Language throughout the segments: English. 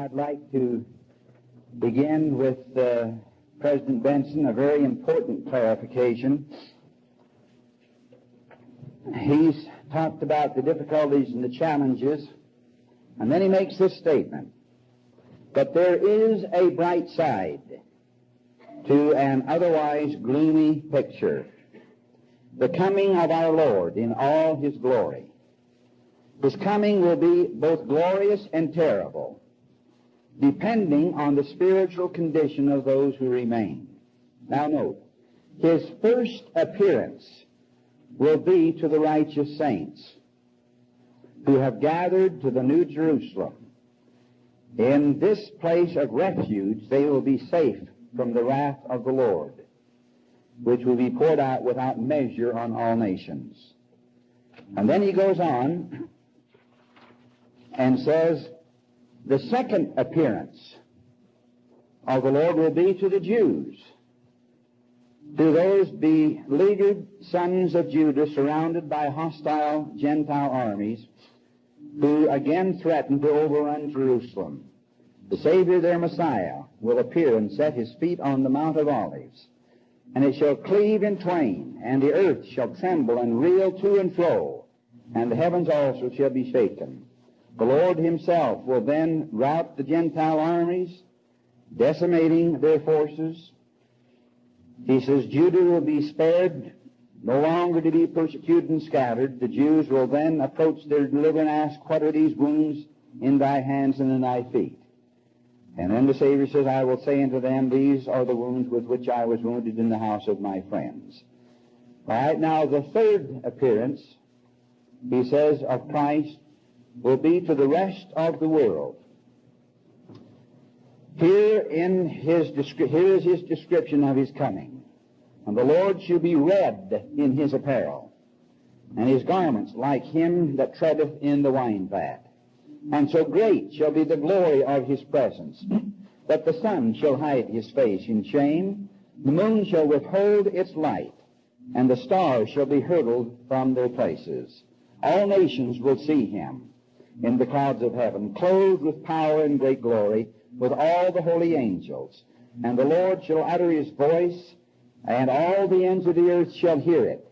I'd like to begin with uh, President Benson a very important clarification. He's talked about the difficulties and the challenges, and then he makes this statement. But there is a bright side to an otherwise gloomy picture. The coming of our Lord in all his glory. His coming will be both glorious and terrible, depending on the spiritual condition of those who remain. Now note, his first appearance will be to the righteous saints who have gathered to the New Jerusalem. In this place of refuge, they will be safe from the wrath of the Lord, which will be poured out without measure on all nations. And then he goes on and says, the second appearance of the Lord will be to the Jews, to those beleaguered sons of Judah surrounded by hostile Gentile armies who again threaten to overrun Jerusalem. The Savior, their Messiah, will appear and set his feet on the Mount of Olives, and it shall cleave in twain, and the earth shall tremble and reel to and fro, and the heavens also shall be shaken. The Lord himself will then rout the Gentile armies, decimating their forces. He says Judah will be spared, no longer to be persecuted and scattered. The Jews will then approach their deliverer and ask, What are these wounds in thy hands and in thy feet? And then the Savior says, I will say unto them, These are the wounds with which I was wounded in the house of my friends. All right, now the third appearance, he says, of Christ will be to the rest of the world. Here in his here is his description of his coming. And the Lord shall be red in his apparel, and his garments like him that treadeth in the wine vat. And so great shall be the glory of his presence, that the sun shall hide his face in shame, the moon shall withhold its light, and the stars shall be hurled from their places. All nations will see him in the clouds of heaven, clothed with power and great glory, with all the holy angels. And the Lord shall utter his voice, and all the ends of the earth shall hear it.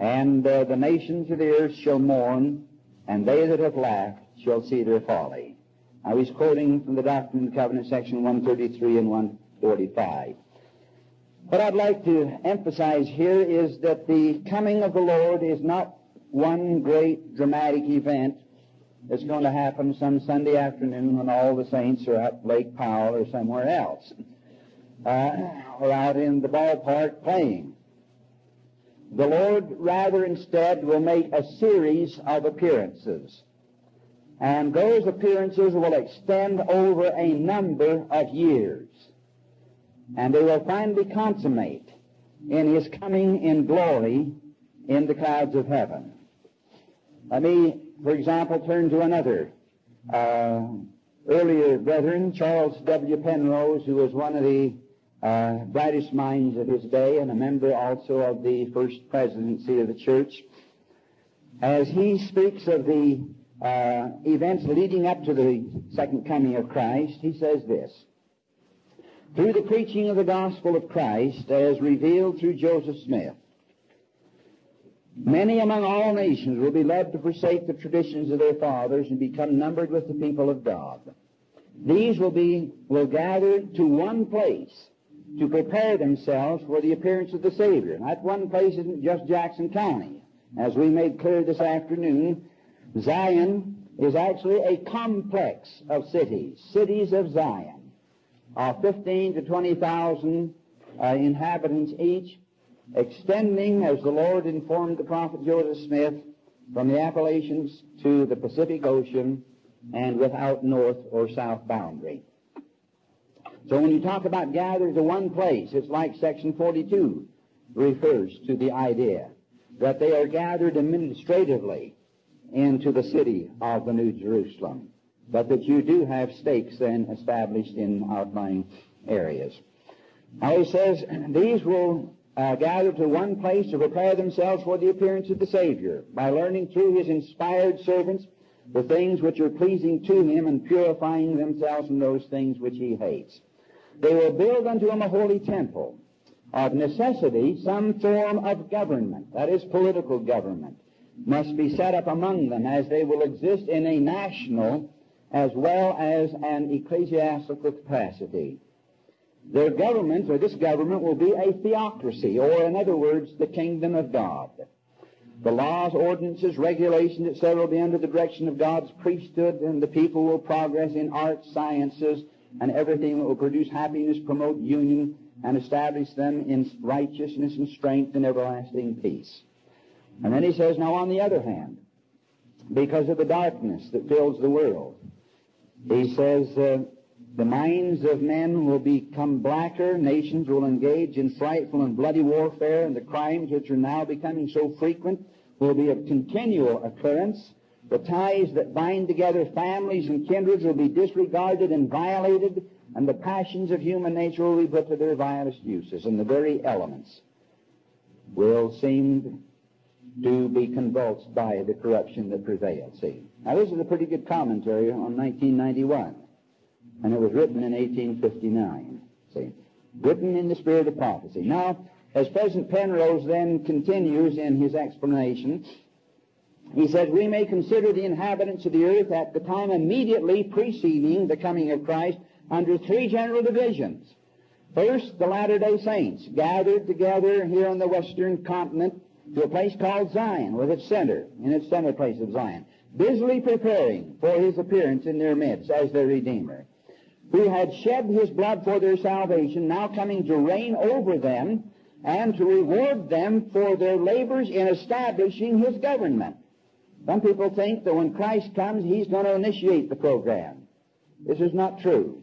And uh, the nations of the earth shall mourn, and they that have laughed shall see their folly. Now he's quoting from the Doctrine and Covenant, section 133 and 145. What I'd like to emphasize here is that the coming of the Lord is not one great dramatic event that's going to happen some Sunday afternoon when all the saints are at Lake Powell or somewhere else, uh, or out in the ballpark playing. The Lord rather instead will make a series of appearances. And those appearances will extend over a number of years. And they will finally consummate in His coming in glory in the clouds of heaven. Let me, for example, turn to another uh, earlier brethren, Charles W. Penrose, who was one of the uh, brightest minds of his day and a member also of the first presidency of the church. As he speaks of the uh, events leading up to the second coming of Christ, he says this. Through the preaching of the gospel of Christ as revealed through Joseph Smith, many among all nations will be led to forsake the traditions of their fathers and become numbered with the people of God. These will be, will gather to one place to prepare themselves for the appearance of the Savior. And that one place isn't just Jackson County. As we made clear this afternoon, Zion is actually a complex of cities, cities of Zion, of 15 to 20,000 uh, inhabitants each, extending, as the Lord informed the prophet Joseph Smith, from the Appalachians to the Pacific Ocean and without north or south boundary. So when you talk about gathered to one place, it's like section 42 refers to the idea that they are gathered administratively into the city of the New Jerusalem, but that you do have stakes then established in outlying areas. Now he says, these will uh, gather to one place to prepare themselves for the appearance of the Savior by learning through his inspired servants the things which are pleasing to him and purifying themselves from those things which he hates. They will build unto him a holy temple. Of necessity, some form of government, that is political government, must be set up among them as they will exist in a national as well as an ecclesiastical capacity. Their government, or this government, will be a theocracy, or in other words, the kingdom of God. The laws, ordinances, regulations, etc., will be under the direction of God's priesthood, and the people will progress in arts, sciences, and everything that will produce happiness, promote union, and establish them in righteousness and strength and everlasting peace. And then he says, now on the other hand, because of the darkness that fills the world, he says, uh, the minds of men will become blacker, nations will engage in frightful and bloody warfare, and the crimes which are now becoming so frequent will be of continual occurrence. The ties that bind together families and kindreds will be disregarded and violated, and the passions of human nature will be put to their vilest uses, and the very elements will seem to be convulsed by the corruption that prevails. See? Now, this is a pretty good commentary on 1991 and it was written in 1859. See? Written in the spirit of prophecy. Now, as President Penrose then continues in his explanation, he says, We may consider the inhabitants of the earth at the time immediately preceding the coming of Christ under three general divisions. First, the Latter day Saints gathered together here on the western continent to a place called Zion, with its center, in its center place of Zion, busily preparing for his appearance in their midst as their Redeemer who had shed his blood for their salvation, now coming to reign over them and to reward them for their labors in establishing his government. Some people think that when Christ comes, he's going to initiate the program. This is not true.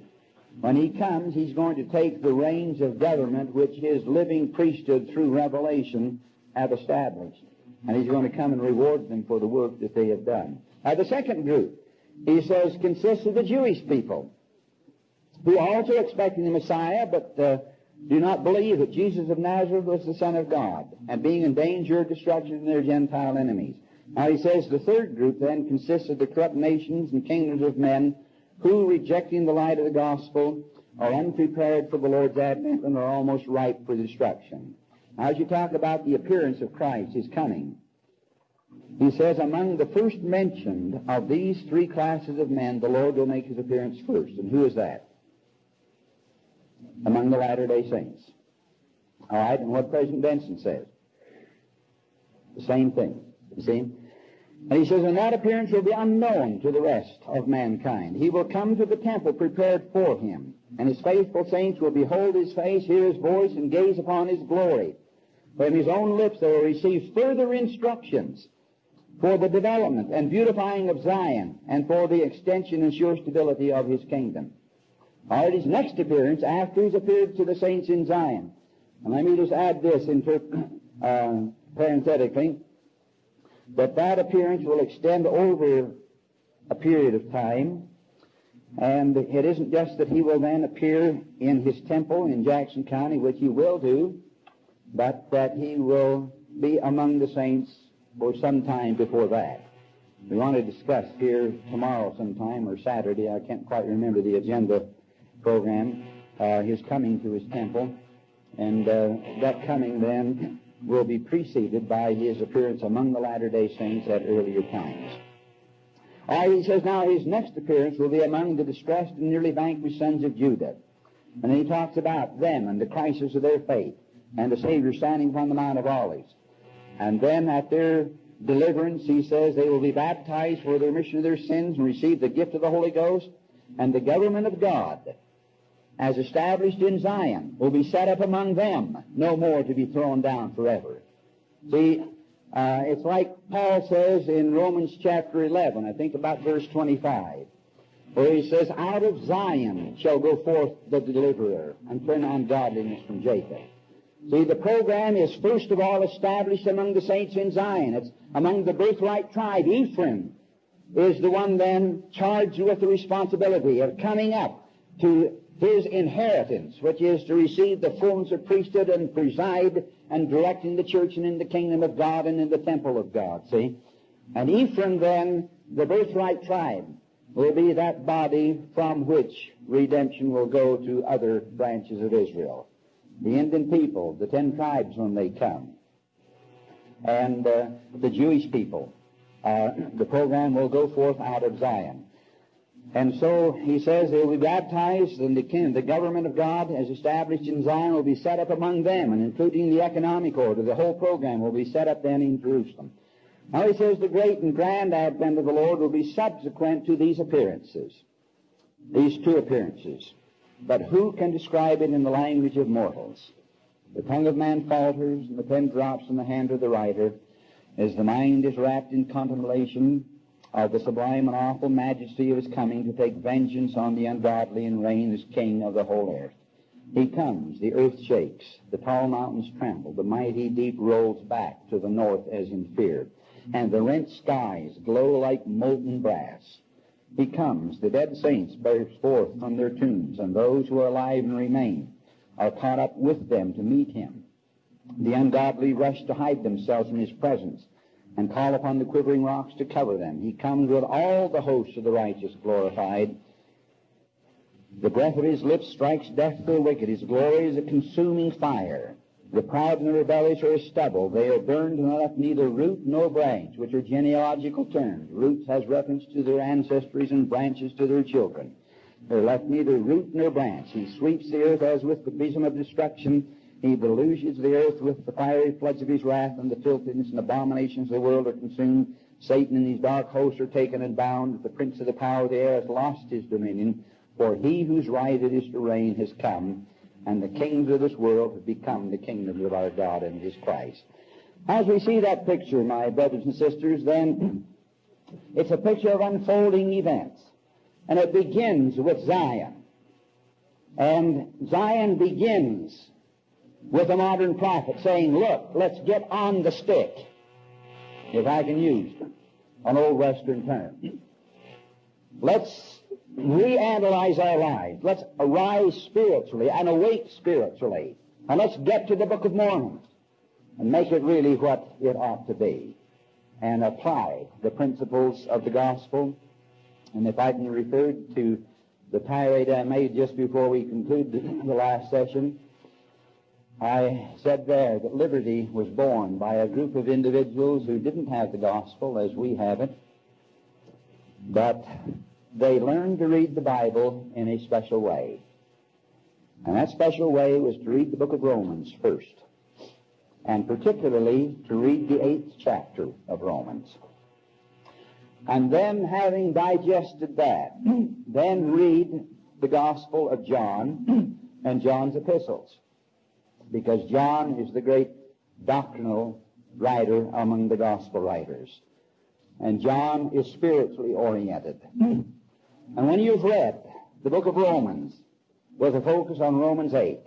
When he comes, he's going to take the reins of government which his living priesthood through revelation have established. And he's going to come and reward them for the work that they have done. Now, the second group, he says, consists of the Jewish people who also expecting the Messiah, but uh, do not believe that Jesus of Nazareth was the Son of God, and being in danger of destruction from their Gentile enemies. Now he says the third group then consists of the corrupt nations and kingdoms of men who, rejecting the light of the gospel, are unprepared for the Lord's advent and are almost ripe for destruction. Now, as you talk about the appearance of Christ, his coming, he says, among the first mentioned of these three classes of men, the Lord will make his appearance first. And who is that? Among the Latter day Saints. All right, and what President Benson says. The same thing. You see? And he says, and that appearance will be unknown to the rest of mankind. He will come to the temple prepared for him, and his faithful saints will behold his face, hear his voice, and gaze upon his glory. From his own lips they will receive further instructions for the development and beautifying of Zion, and for the extension and sure stability of his kingdom or at his next appearance after he's appeared to the saints in Zion. And let me just add this inter, uh, parenthetically, that that appearance will extend over a period of time, and it isn't just that he will then appear in his temple in Jackson County, which he will do, but that he will be among the saints for some time before that. We want to discuss here tomorrow sometime or Saturday. I can't quite remember the agenda program, uh, his coming to his temple, and uh, that coming then will be preceded by his appearance among the Latter-day Saints at earlier times. All right, he says now his next appearance will be among the distressed and nearly vanquished sons of Judah. And he talks about them and the crisis of their faith and the Savior standing upon the Mount of Olives. And then at their deliverance, he says they will be baptized for the remission of their sins and receive the gift of the Holy Ghost and the government of God as established in Zion, will be set up among them, no more to be thrown down forever. See, uh, it's like Paul says in Romans chapter 11, I think about verse 25, where he says, Out of Zion shall go forth the deliverer, and turn ungodliness from Jacob. See, the program is first of all established among the saints in Zion. It's among the birthright tribe. Ephraim is the one then charged with the responsibility of coming up to his inheritance, which is to receive the fullness of priesthood and preside and direct in the church and in the kingdom of God and in the temple of God. See? And Ephraim then the birthright tribe will be that body from which redemption will go to other branches of Israel. The Indian people, the ten tribes when they come, and uh, the Jewish people. Uh, the program will go forth out of Zion. And so he says they will be baptized, and the, king, the government of God, as established in Zion, will be set up among them, and including the economic order. The whole program will be set up then in Jerusalem. Now he says the great and grand advent of the Lord will be subsequent to these appearances, these two appearances. But who can describe it in the language of mortals? The tongue of man falters, and the pen drops from the hand of the writer, as the mind is wrapped in contemplation of the sublime and awful majesty of his coming to take vengeance on the ungodly and reign as king of the whole earth. He comes, the earth shakes, the tall mountains tremble, the mighty deep rolls back to the north as in fear, and the rent skies glow like molten brass. He comes, the dead saints burst forth from their tombs, and those who are alive and remain are caught up with them to meet him. The ungodly rush to hide themselves from his presence and call upon the quivering rocks to cover them. He comes with all the hosts of the righteous glorified. The breath of his lips strikes death to the wicked. His glory is a consuming fire. The proud and the rebellious are stubble. They are burned and left neither root nor branch, which are genealogical terms. Roots has reference to their ancestries and branches to their children. They're left neither root nor branch. He sweeps the earth as with the besom of destruction. He deluges the earth with the fiery floods of his wrath, and the filthiness and abominations of the world are consumed. Satan and his dark hosts are taken and bound. The prince of the power of the air has lost his dominion, for he whose right it is to reign has come, and the kings of this world have become the kingdoms of our God and his Christ. As we see that picture, my brothers and sisters, then it's a picture of unfolding events. And it begins with Zion. And Zion begins with a modern prophet saying, look, let's get on the stick, if I can use an old Western term. Let's reanalyze our lives. Let's arise spiritually and awake spiritually. And let's get to the Book of Mormon and make it really what it ought to be and apply the principles of the gospel and if I can refer to the tirade I made just before we concluded the last session, I said there that liberty was born by a group of individuals who didn't have the gospel as we have it, but they learned to read the Bible in a special way. And that special way was to read the book of Romans first, and particularly to read the eighth chapter of Romans. And then, having digested that, then read the Gospel of John and John's epistles. Because John is the great doctrinal writer among the Gospel writers. And John is spiritually oriented. Hmm. And when you've read the book of Romans with a focus on Romans 8,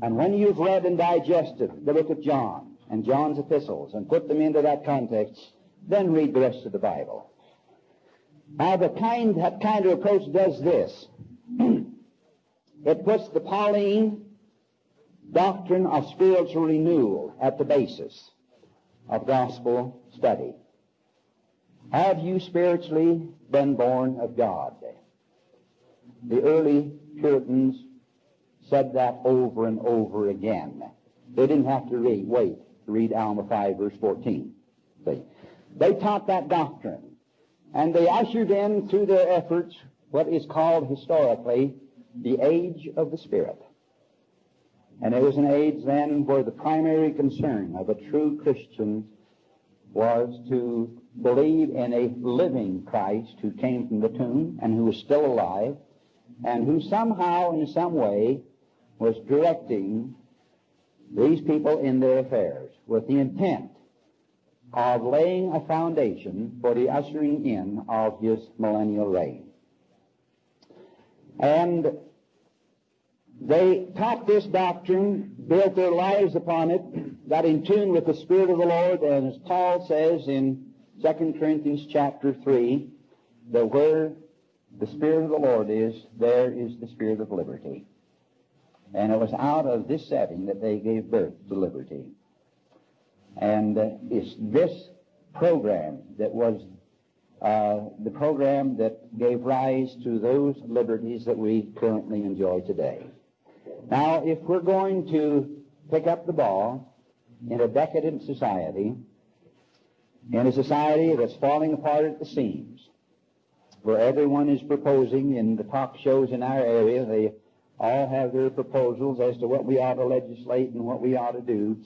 and when you've read and digested the book of John and John's epistles and put them into that context, then read the rest of the Bible. Now, the kind, that kind of approach does this. it puts the Pauline doctrine of spiritual renewal at the basis of gospel study. Have you spiritually been born of God? The early Puritans said that over and over again. They didn't have to read, wait to read Alma 5 verse 14. See? They taught that doctrine. And they ushered in through their efforts what is called historically the age of the Spirit. And it was an age then where the primary concern of a true Christian was to believe in a living Christ who came from the tomb and who was still alive and who somehow, in some way, was directing these people in their affairs with the intent of laying a foundation for the ushering in of his millennial reign. And they taught this doctrine, built their lives upon it, got in tune with the Spirit of the Lord, and as Paul says in 2 Corinthians chapter 3, that where the Spirit of the Lord is, there is the Spirit of liberty. And it was out of this setting that they gave birth to liberty. And uh, it's this program that was uh, the program that gave rise to those liberties that we currently enjoy today. Now, if we're going to pick up the ball in a decadent society, in a society that's falling apart at the seams, where everyone is proposing in the talk shows in our area, they all have their proposals as to what we ought to legislate and what we ought to do.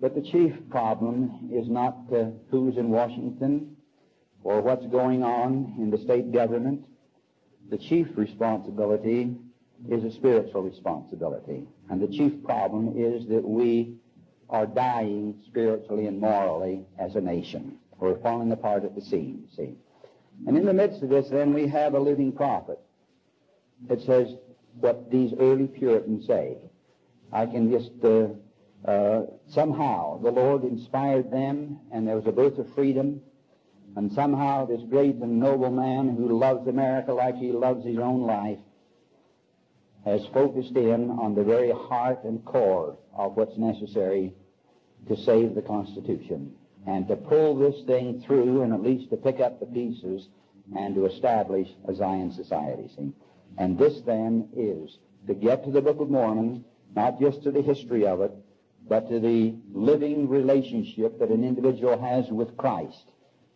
But the chief problem is not uh, who's in Washington or what's going on in the state government. The chief responsibility is a spiritual responsibility. And the chief problem is that we are dying spiritually and morally as a nation. We're falling apart at the seams, see. And in the midst of this, then, we have a living prophet that says what these early Puritans say. I can just, uh, uh, somehow, the Lord inspired them, and there was a birth of freedom, and somehow this great and noble man who loves America like he loves his own life has focused in on the very heart and core of what's necessary to save the Constitution and to pull this thing through and at least to pick up the pieces and to establish a Zion society. See? And this then is to get to the Book of Mormon, not just to the history of it, but to the living relationship that an individual has with Christ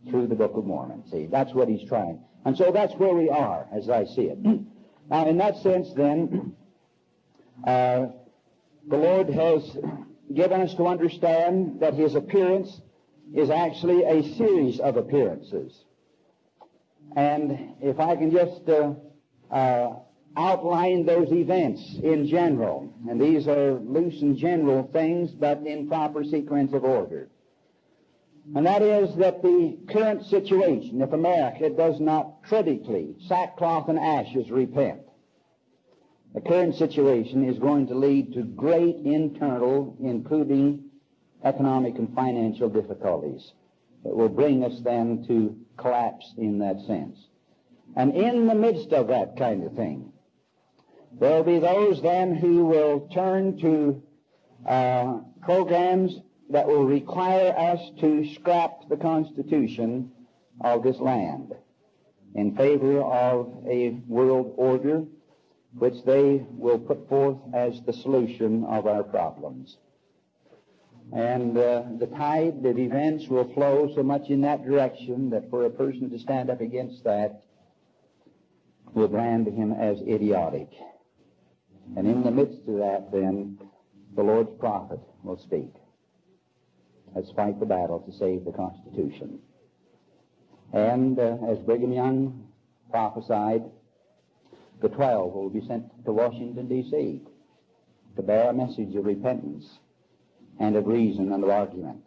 through the Book of Mormon. See, that's what he's trying. And so that's where we are, as I see it. now, in that sense, then, uh, the Lord has given us to understand that his appearance is actually a series of appearances. And if I can just uh, uh, outline those events in general, and these are loose and general things, but in proper sequence of order. And that is that the current situation, if America does not critically, sackcloth and ashes, repent, the current situation is going to lead to great internal, including economic and financial difficulties that will bring us then to collapse in that sense. And in the midst of that kind of thing, there'll be those then who will turn to uh, programs that will require us to scrap the Constitution of this land in favor of a world order which they will put forth as the solution of our problems. And uh, the tide of events will flow so much in that direction that for a person to stand up against that will brand him as idiotic. And in the midst of that, then, the Lord's prophet will speak. Let's fight the battle to save the Constitution. And uh, as Brigham Young prophesied, the twelve will be sent to Washington, D.C. to bear a message of repentance and of reason and of argument.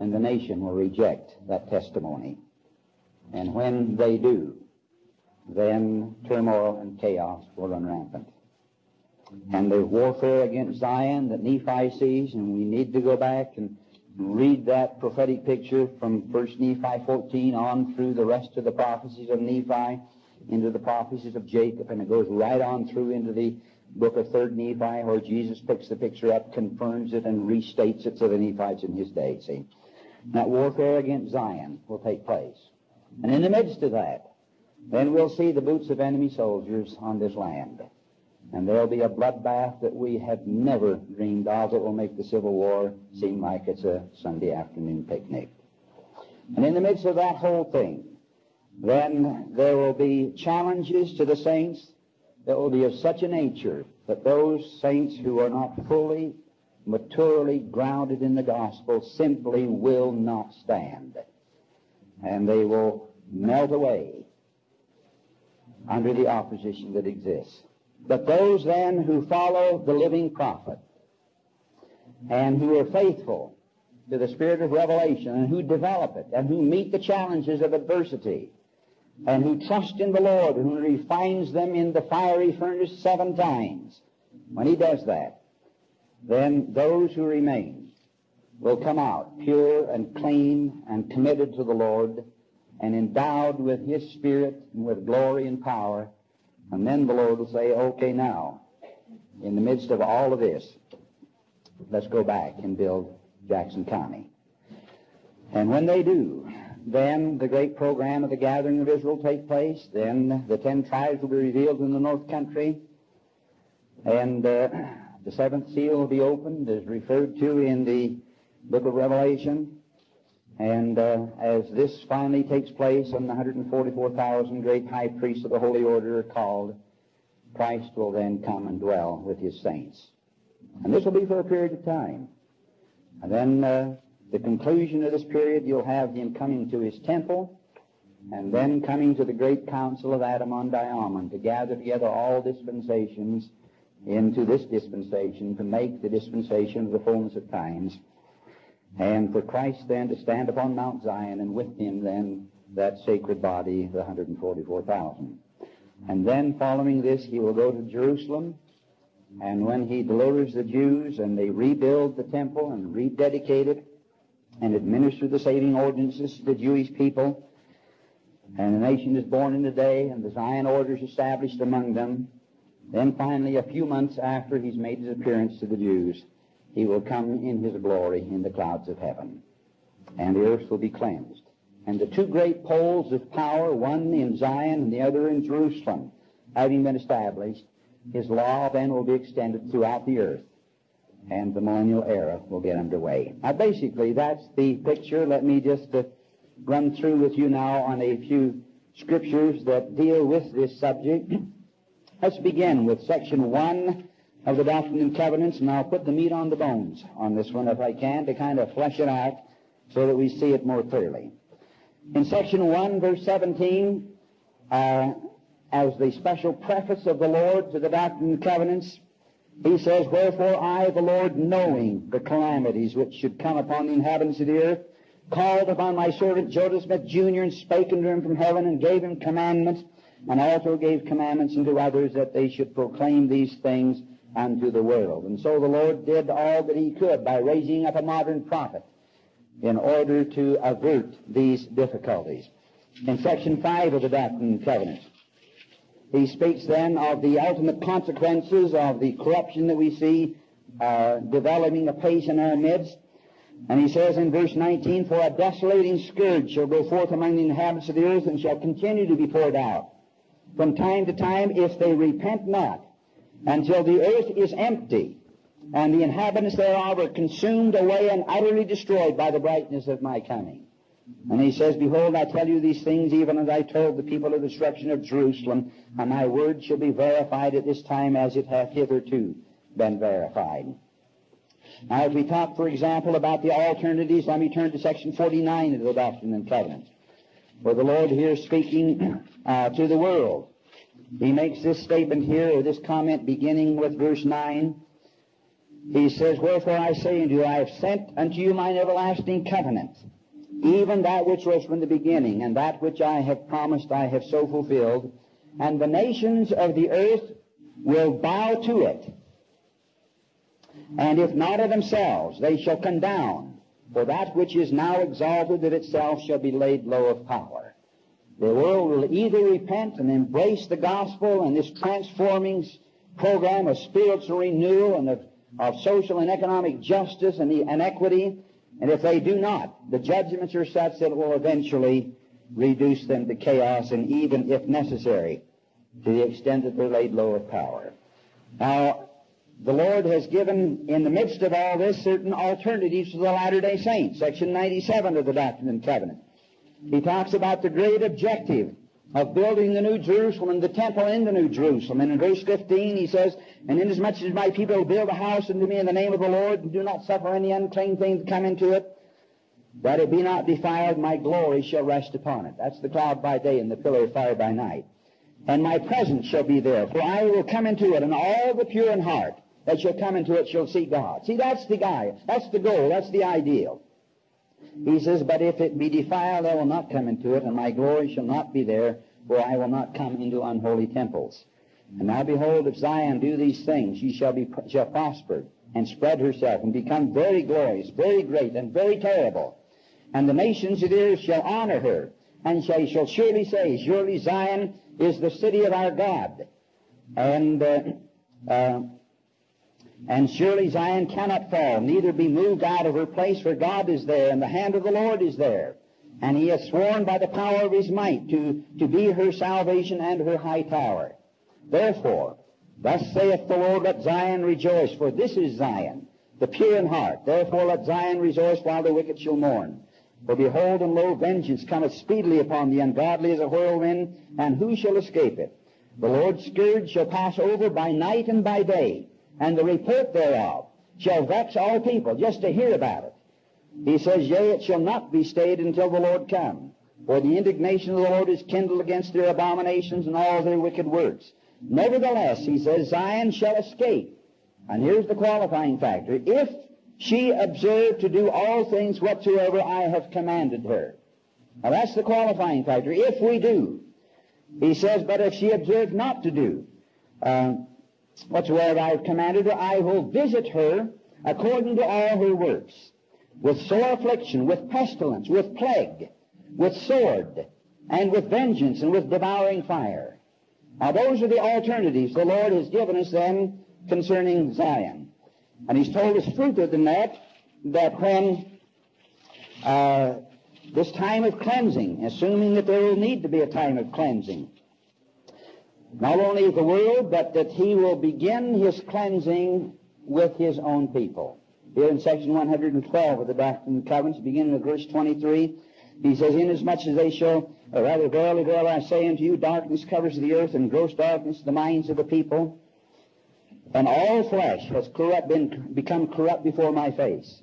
And the nation will reject that testimony. And when they do, then turmoil and chaos will run rampant. And there's warfare against Zion that Nephi sees, and we need to go back and read that prophetic picture from 1 Nephi 14 on through the rest of the prophecies of Nephi into the prophecies of Jacob, and it goes right on through into the book of 3rd Nephi, where Jesus picks the picture up, confirms it, and restates it to the Nephites in his day. See? That warfare against Zion will take place. And in the midst of that, then we'll see the boots of enemy soldiers on this land. And there'll be a bloodbath that we have never dreamed of that will make the Civil War seem like it's a Sunday afternoon picnic. And in the midst of that whole thing, then there will be challenges to the saints that will be of such a nature that those saints who are not fully, maturely grounded in the gospel simply will not stand. And they will melt away under the opposition that exists. But those then who follow the living prophet and who are faithful to the spirit of revelation and who develop it and who meet the challenges of adversity and who trust in the Lord and who refines them in the fiery furnace seven times, when he does that, then those who remain will come out pure and clean and committed to the Lord and endowed with his spirit and with glory and power. And then the Lord will say, okay, now, in the midst of all of this, let's go back and build Jackson County. And when they do, then the great program of the gathering of Israel will take place. Then the ten tribes will be revealed in the north country. And uh, the seventh seal will be opened, as referred to in the book of Revelation. And uh, as this finally takes place, and the 144,000 great high priests of the Holy Order are called, Christ will then come and dwell with his saints. And this will be for a period of time. And then uh, the conclusion of this period, you'll have him coming to his temple, and then coming to the great council of Adam-ondi-Ahman to gather together all dispensations into this dispensation to make the dispensation of the fullness of times. And for Christ then to stand upon Mount Zion and with him then that sacred body, the 144,000. And then following this, he will go to Jerusalem. And when he delivers the Jews and they rebuild the temple and rededicate it and administer the saving ordinances to the Jewish people, and the nation is born in the day and the Zion order is established among them, then finally, a few months after he's made his appearance to the Jews, he will come in his glory in the clouds of heaven, and the earth will be cleansed. And the two great poles of power, one in Zion and the other in Jerusalem, having been established, his law then will be extended throughout the earth, and the millennial era will get underway. Now, basically, that's the picture. Let me just uh, run through with you now on a few scriptures that deal with this subject. Let's begin with section one of the Doctrine and Covenants, and I'll put the meat on the bones on this one if I can to kind of flesh it out so that we see it more clearly. In section 1, verse 17, uh, as the special preface of the Lord to the Doctrine and Covenants, he says, Wherefore I, the Lord, knowing the calamities which should come upon the inhabitants of the earth, called upon my servant Joseph Smith Jr. and spake unto him from heaven and gave him commandments, and also gave commandments unto others that they should proclaim these things unto the world. And so the Lord did all that he could by raising up a modern prophet in order to avert these difficulties. In section 5 of the Doctrine and Covenants, he speaks then of the ultimate consequences of the corruption that we see uh, developing apace in our midst. And he says in verse 19, For a desolating scourge shall go forth among the inhabitants of the earth and shall continue to be poured out from time to time if they repent not until the earth is empty and the inhabitants thereof are consumed away and utterly destroyed by the brightness of my coming. And he says, Behold, I tell you these things even as I told the people of the destruction of Jerusalem, and my word shall be verified at this time as it hath hitherto been verified. Now, if we talk, for example, about the alternatives, let me turn to section 49 of the Doctrine and Covenants, where the Lord here speaking uh, to the world. He makes this statement here, or this comment beginning with verse 9. He says, Wherefore I say unto you, I have sent unto you mine everlasting covenant, even that which was from the beginning, and that which I have promised I have so fulfilled. And the nations of the earth will bow to it. And if not of themselves, they shall come down. For that which is now exalted of itself shall be laid low of power. The world will either repent and embrace the gospel and this transforming program of spiritual renewal and of, of social and economic justice and, the, and equity, and if they do not, the judgments are such that it will eventually reduce them to chaos and even, if necessary, to the extent that they're laid low of power. Now, the Lord has given, in the midst of all this, certain alternatives to the Latter-day Saints. Section 97 of the Doctrine and Covenant. He talks about the great objective of building the New Jerusalem and the temple in the New Jerusalem. And in verse 15 he says, And inasmuch as my people build a house unto me in the name of the Lord, and do not suffer any unclean thing to come into it, that it be not defiled, my glory shall rest upon it. That's the cloud by day and the pillar of fire by night. And my presence shall be there, for I will come into it, and all the pure in heart that shall come into it shall see God. See, that's the guy. That's the goal. That's the ideal. He says, But if it be defiled, I will not come into it, and my glory shall not be there, for I will not come into unholy temples. And now behold, if Zion do these things, she shall be shall prosper and spread herself and become very glorious, very great, and very terrible. And the nations of the earth shall honor her, and she shall surely say, Surely Zion is the city of our God. And uh, uh, and surely Zion cannot fall, neither be moved out of her place, for God is there, and the hand of the Lord is there. And he has sworn by the power of his might to, to be her salvation and her high tower. Therefore, thus saith the Lord, let Zion rejoice, for this is Zion, the pure in heart. Therefore let Zion rejoice while the wicked shall mourn. For behold, and lo, vengeance cometh speedily upon the ungodly as a whirlwind, and who shall escape it? The Lord's scourge shall pass over by night and by day, and the report thereof shall vex all people, just to hear about it. He says, Yea, it shall not be stayed until the Lord come. For the indignation of the Lord is kindled against their abominations and all their wicked works. Nevertheless, he says, Zion shall escape. And here's the qualifying factor. If she observe to do all things whatsoever I have commanded her. Now that's the qualifying factor. If we do. He says, but if she observe not to do uh, whatsoever I have commanded her, I will visit her according to all her works, with sore affliction, with pestilence, with plague, with sword, and with vengeance, and with devouring fire. Now those are the alternatives the Lord has given us then concerning Zion. And he's told us further than that, that when uh, this time of cleansing, assuming that there will need to be a time of cleansing, not only the world, but that he will begin his cleansing with his own people. Here in section 112 of the Doctrine and Covenants, beginning with verse 23, he says, Inasmuch as they shall, or rather, verily, verily, I say unto you, darkness covers the earth, and gross darkness the minds of the people, and all flesh has corrupt been, become corrupt before my face.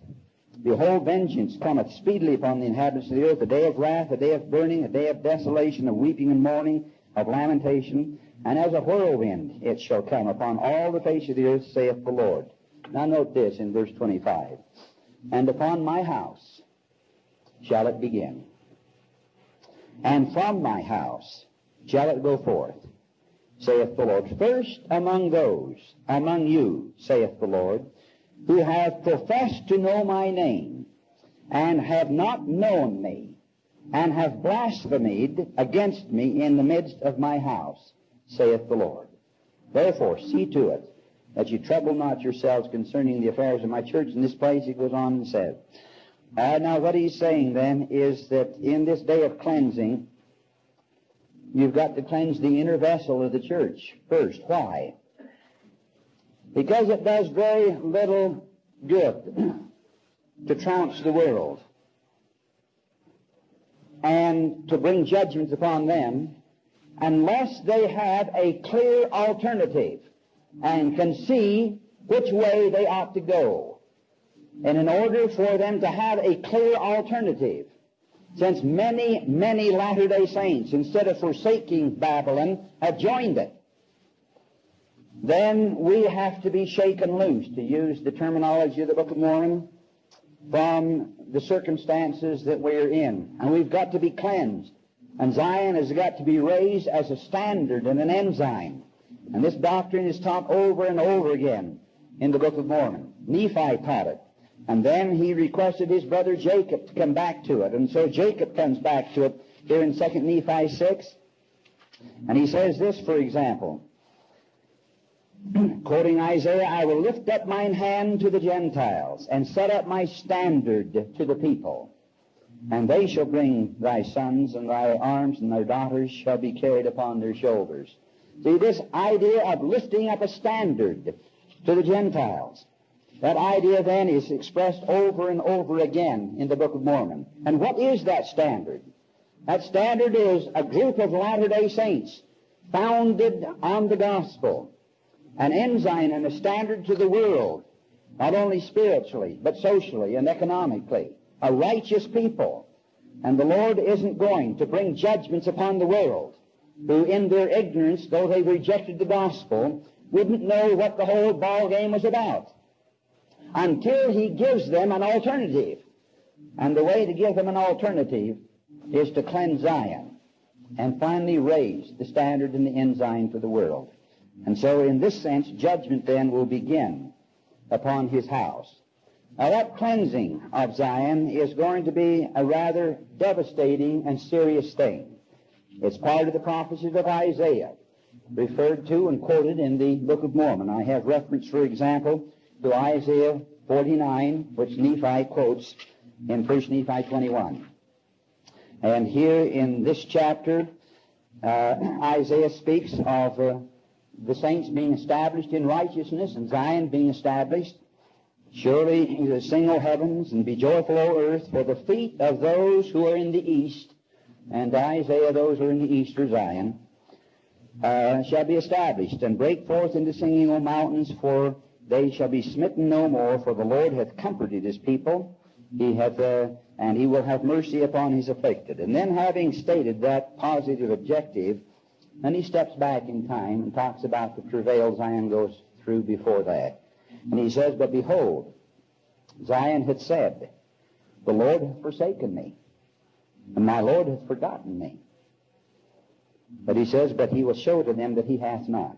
Behold, vengeance cometh speedily upon the inhabitants of the earth, a day of wrath, a day of burning, a day of desolation, of weeping and mourning, of lamentation, and as a whirlwind it shall come upon all the face of the earth, saith the Lord. Now note this in verse 25. And upon my house shall it begin, and from my house shall it go forth, saith the Lord. First among those, among you, saith the Lord, who have professed to know my name, and have not known me, and have blasphemed against me in the midst of my house, saith the Lord. Therefore, see to it that you trouble not yourselves concerning the affairs of my church. In this place, he goes on and says, uh, now what he's saying then is that in this day of cleansing, you've got to cleanse the inner vessel of the church first. Why? Because it does very little good to trounce the world and to bring judgments upon them unless they have a clear alternative and can see which way they ought to go. And in order for them to have a clear alternative, since many, many Latter-day Saints, instead of forsaking Babylon, have joined it, then we have to be shaken loose, to use the terminology of the Book of Mormon, from the circumstances that we're in. And we've got to be cleansed. And Zion has got to be raised as a standard and an ensign. And this doctrine is taught over and over again in the Book of Mormon. Nephi taught it. And then he requested his brother Jacob to come back to it. And so Jacob comes back to it here in 2 Nephi 6. And he says this, for example, quoting Isaiah, I will lift up mine hand to the Gentiles and set up my standard to the people. And they shall bring thy sons and thy arms and thy daughters shall be carried upon their shoulders. See, this idea of lifting up a standard to the Gentiles. That idea then is expressed over and over again in the Book of Mormon. And what is that standard? That standard is a group of Latter-day Saints founded on the gospel, an ensign and a standard to the world, not only spiritually, but socially and economically, a righteous people. And the Lord isn't going to bring judgments upon the world, who in their ignorance, though they rejected the gospel, wouldn't know what the whole ball game was about until he gives them an alternative. And the way to give them an alternative is to cleanse Zion and finally raise the standard and the ensign for the world. And so in this sense, judgment then will begin upon his house. Now that cleansing of Zion is going to be a rather devastating and serious thing. It's part of the prophecies of Isaiah, referred to and quoted in the Book of Mormon. I have reference, for example, to Isaiah 49, which Nephi quotes in 1 Nephi 21. And here in this chapter, uh, Isaiah speaks of uh, the saints being established in righteousness and Zion being established. Surely he will sing, O heavens, and be joyful, O earth, for the feet of those who are in the east, and Isaiah, those who are in the east, or Zion, uh, shall be established, and break forth into singing, O mountains, for they shall be smitten no more, for the Lord hath comforted his people, he hath, uh, and he will have mercy upon his afflicted. And then having stated that positive objective, then he steps back in time and talks about the travail Zion goes through before that. And he says, But behold, Zion had said, The Lord hath forsaken me, and my Lord hath forgotten me. But he says, But he will show to them that he hath not.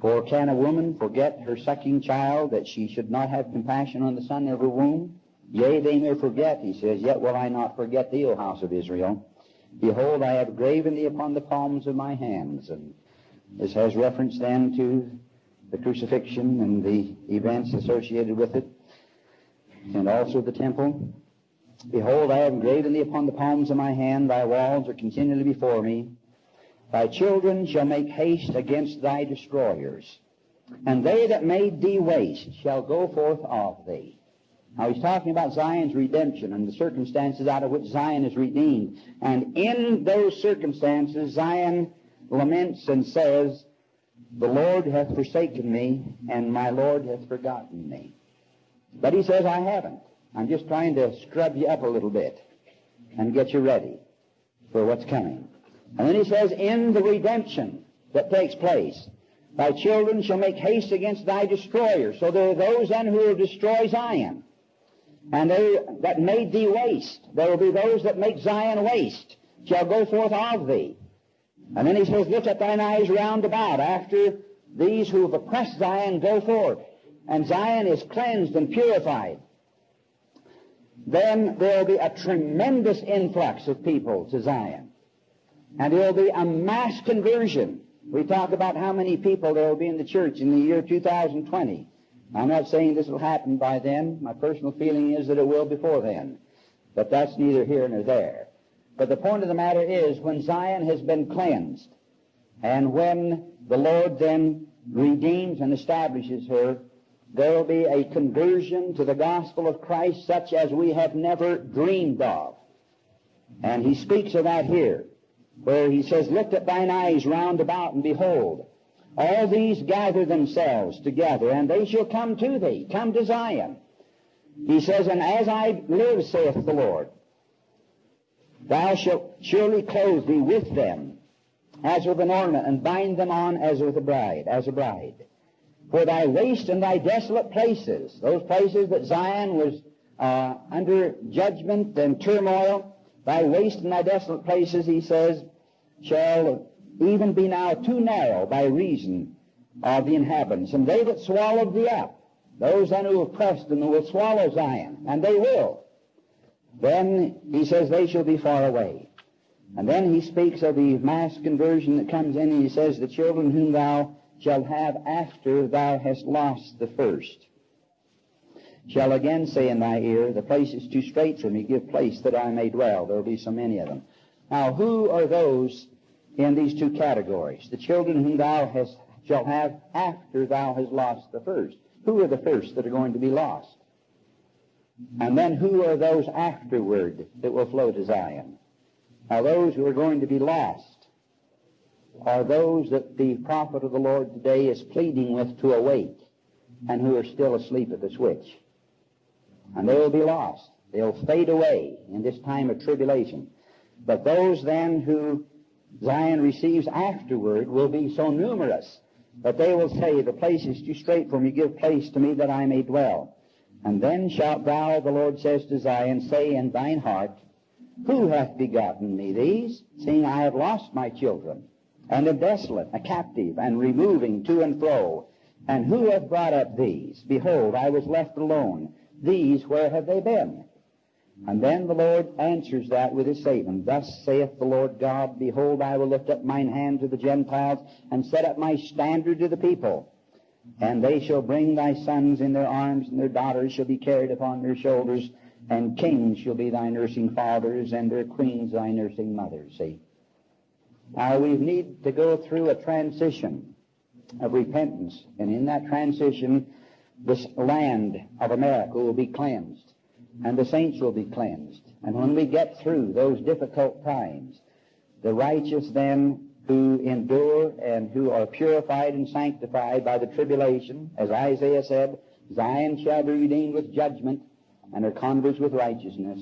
For can a woman forget her sucking child, that she should not have compassion on the son of her womb? Yea, they may forget, he says, yet will I not forget thee, O house of Israel. Behold, I have graven thee upon the palms of my hands. And this has reference then to the crucifixion and the events associated with it, and also the temple. Behold, I have graven thee upon the palms of my hand. Thy walls are continually before me. Thy children shall make haste against thy destroyers, and they that made thee waste shall go forth of thee. Now he's talking about Zion's redemption and the circumstances out of which Zion is redeemed. And in those circumstances, Zion laments and says, The Lord hath forsaken me, and my Lord hath forgotten me. But he says, I haven't. I'm just trying to scrub you up a little bit and get you ready for what's coming. And then he says, In the redemption that takes place, thy children shall make haste against thy destroyer. So there are those then who will destroy Zion and they that made thee waste. There will be those that make Zion waste, shall go forth of thee. And then he says, Lift up thine eyes round about after these who have oppressed Zion go forth. And Zion is cleansed and purified. Then there will be a tremendous influx of people to Zion. And there will be a mass conversion. We talk about how many people there will be in the church in the year 2020. I'm not saying this will happen by then. My personal feeling is that it will before then. But that's neither here nor there. But the point of the matter is when Zion has been cleansed, and when the Lord then redeems and establishes her, there will be a conversion to the gospel of Christ such as we have never dreamed of. And he speaks of that here, where he says, Lift up thine eyes round about, and behold, all these gather themselves together, and they shall come to thee, come to Zion. He says, And as I live, saith the Lord, thou shalt surely clothe thee with them as with an ornament, and bind them on as with a bride, as a bride. For thy waste and thy desolate places, those places that Zion was uh, under judgment and turmoil, thy waste and thy desolate places, he says, shall even be now too narrow by reason of the inhabitants. And they that swallowed thee up, those then who oppressed them will swallow Zion, and they will. Then he says they shall be far away. And then he speaks of the mass conversion that comes in, and he says, The children whom thou shalt have after thou hast lost the first shall again say in thy ear, The place is too strait for me, give place that I may dwell. There will be so many of them. Now, who are those in these two categories. The children whom thou hast, shalt have after thou hast lost the first. Who are the first that are going to be lost? And then who are those afterward that will flow to Zion? Now those who are going to be lost are those that the prophet of the Lord today is pleading with to awake and who are still asleep at the switch. And they will be lost. They'll fade away in this time of tribulation. But those then who Zion receives afterward will be so numerous that they will say, The place is too strait for me, give place to me that I may dwell. And then shalt thou, the Lord says to Zion, say in thine heart, Who hath begotten me these, seeing I have lost my children, and am desolate, a captive, and removing to and fro? And who hath brought up these? Behold, I was left alone. These, where have they been? And then the Lord answers that with his statement, Thus saith the Lord God, Behold, I will lift up mine hand to the Gentiles, and set up my standard to the people. Mm-hmm. And they shall bring thy sons in their arms, and their daughters shall be carried upon their shoulders, and kings shall be thy nursing fathers, and their queens thy nursing mothers. See? Now we need to go through a transition of repentance, and in that transition, this land of America will be cleansed, and the saints will be cleansed. And when we get through those difficult times, the righteous then who endure and who are purified and sanctified by the tribulation, as Isaiah said, Zion shall be redeemed with judgment, and her converts with righteousness.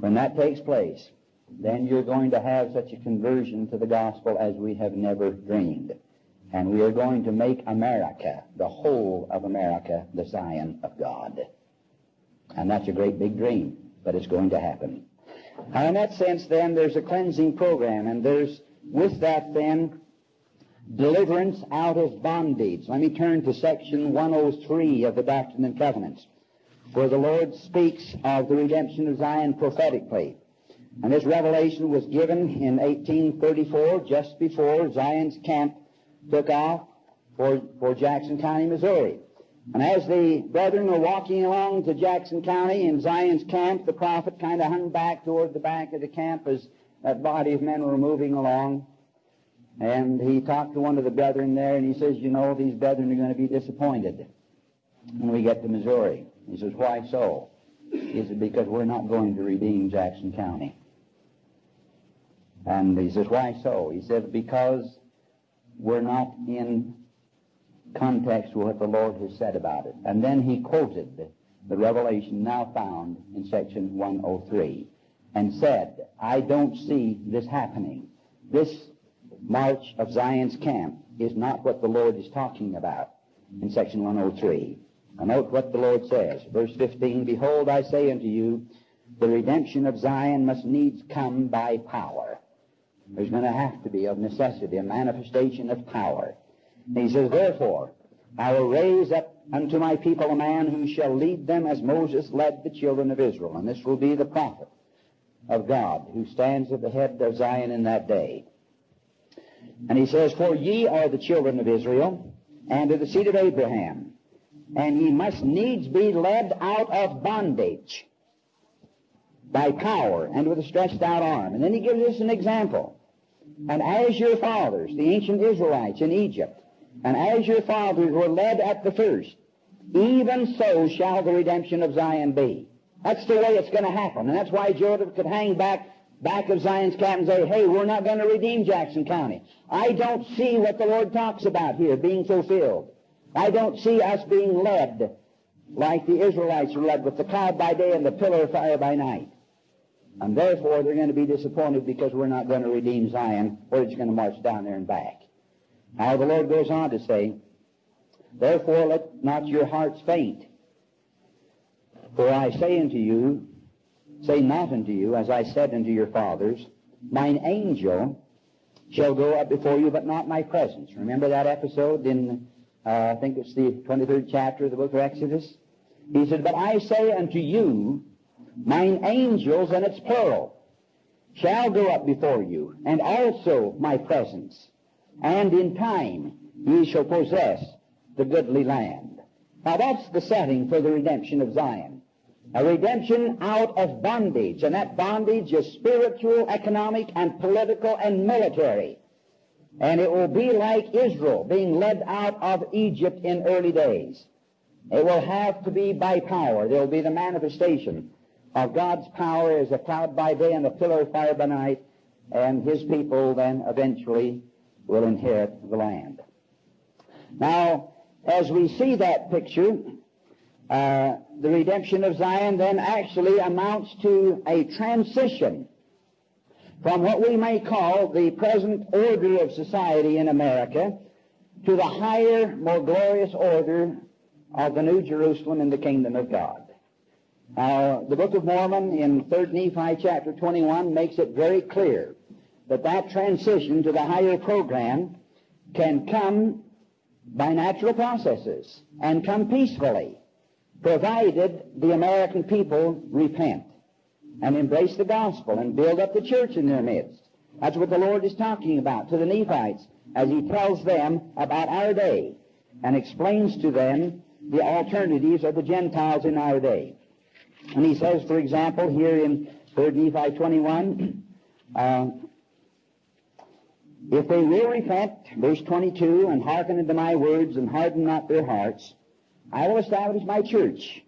When that takes place, then you're going to have such a conversion to the gospel as we have never dreamed. And we are going to make America, the whole of America, the Zion of God. And that's a great big dream, but it's going to happen. Now, in that sense, then, there's a cleansing program, and there's, with that, then, deliverance out of bondage. Let me turn to section 103 of the Doctrine and Covenants, where the Lord speaks of the redemption of Zion prophetically. And this revelation was given in 1834, just before Zion's camp took off for, for Jackson County, Missouri. And as the brethren were walking along to Jackson County in Zion's camp, the prophet kind of hung back toward the back of the camp as that body of men were moving along. And he talked to one of the brethren there, and he says, You know, these brethren are going to be disappointed when we get to Missouri. He says, Why so? He said, Because we're not going to redeem Jackson County. And he says, Why so? He said, Because we're not in context with what the Lord has said about it. And then he quoted the revelation now found in section 103 and said, I don't see this happening. This march of Zion's camp is not what the Lord is talking about in section 103. Now note what the Lord says. Verse 15, Behold, I say unto you, the redemption of Zion must needs come by power. There's going to have to be, of necessity, a manifestation of power. And he says, Therefore, I will raise up unto my people a man who shall lead them as Moses led the children of Israel. And this will be the prophet of God who stands at the head of Zion in that day. And he says, For ye are the children of Israel, and of the seed of Abraham, and ye must needs be led out of bondage by power and with a stretched out arm. And then he gives us an example. And as your fathers, the ancient Israelites in Egypt, and as your fathers were led at the first, even so shall the redemption of Zion be. That's the way it's going to happen. And that's why Joseph could hang back back of Zion's camp and say, hey, we're not going to redeem Jackson County. I don't see what the Lord talks about here being fulfilled. I don't see us being led like the Israelites were led with the cloud by day and the pillar of fire by night. And therefore, they're going to be disappointed because we're not going to redeem Zion. We're just going to march down there and back. Now, the Lord goes on to say, Therefore, let not your hearts faint. For I say unto you, say not unto you, as I said unto your fathers, mine angel shall go up before you, but not my presence. Remember that episode in, uh, I think it's the 23rd chapter of the book of Exodus? He said, But I say unto you, mine angels, and it's plural, shall go up before you, and also my presence, and in time ye shall possess the goodly land. Now that's the setting for the redemption of Zion. A redemption out of bondage, and that bondage is spiritual, economic, and political and military. And it will be like Israel being led out of Egypt in early days. It will have to be by power. There will be the manifestation of God's power as a cloud by day and a pillar of fire by night, and his people then eventually will inherit the land. Now, as we see that picture, uh, the redemption of Zion then actually amounts to a transition from what we may call the present order of society in America to the higher, more glorious order of the New Jerusalem in the kingdom of God. Now, the Book of Mormon in 3rd Nephi chapter 21 makes it very clear that that transition to the higher program can come by natural processes and come peacefully, provided the American people repent and embrace the gospel and build up the church in their midst. That's what the Lord is talking about to the Nephites as he tells them about our day and explains to them the alternatives of the Gentiles in our day. And he says, for example, here in 3 Nephi 21, uh, if they will repent, verse 22, and hearken unto my words and harden not their hearts, I will establish my church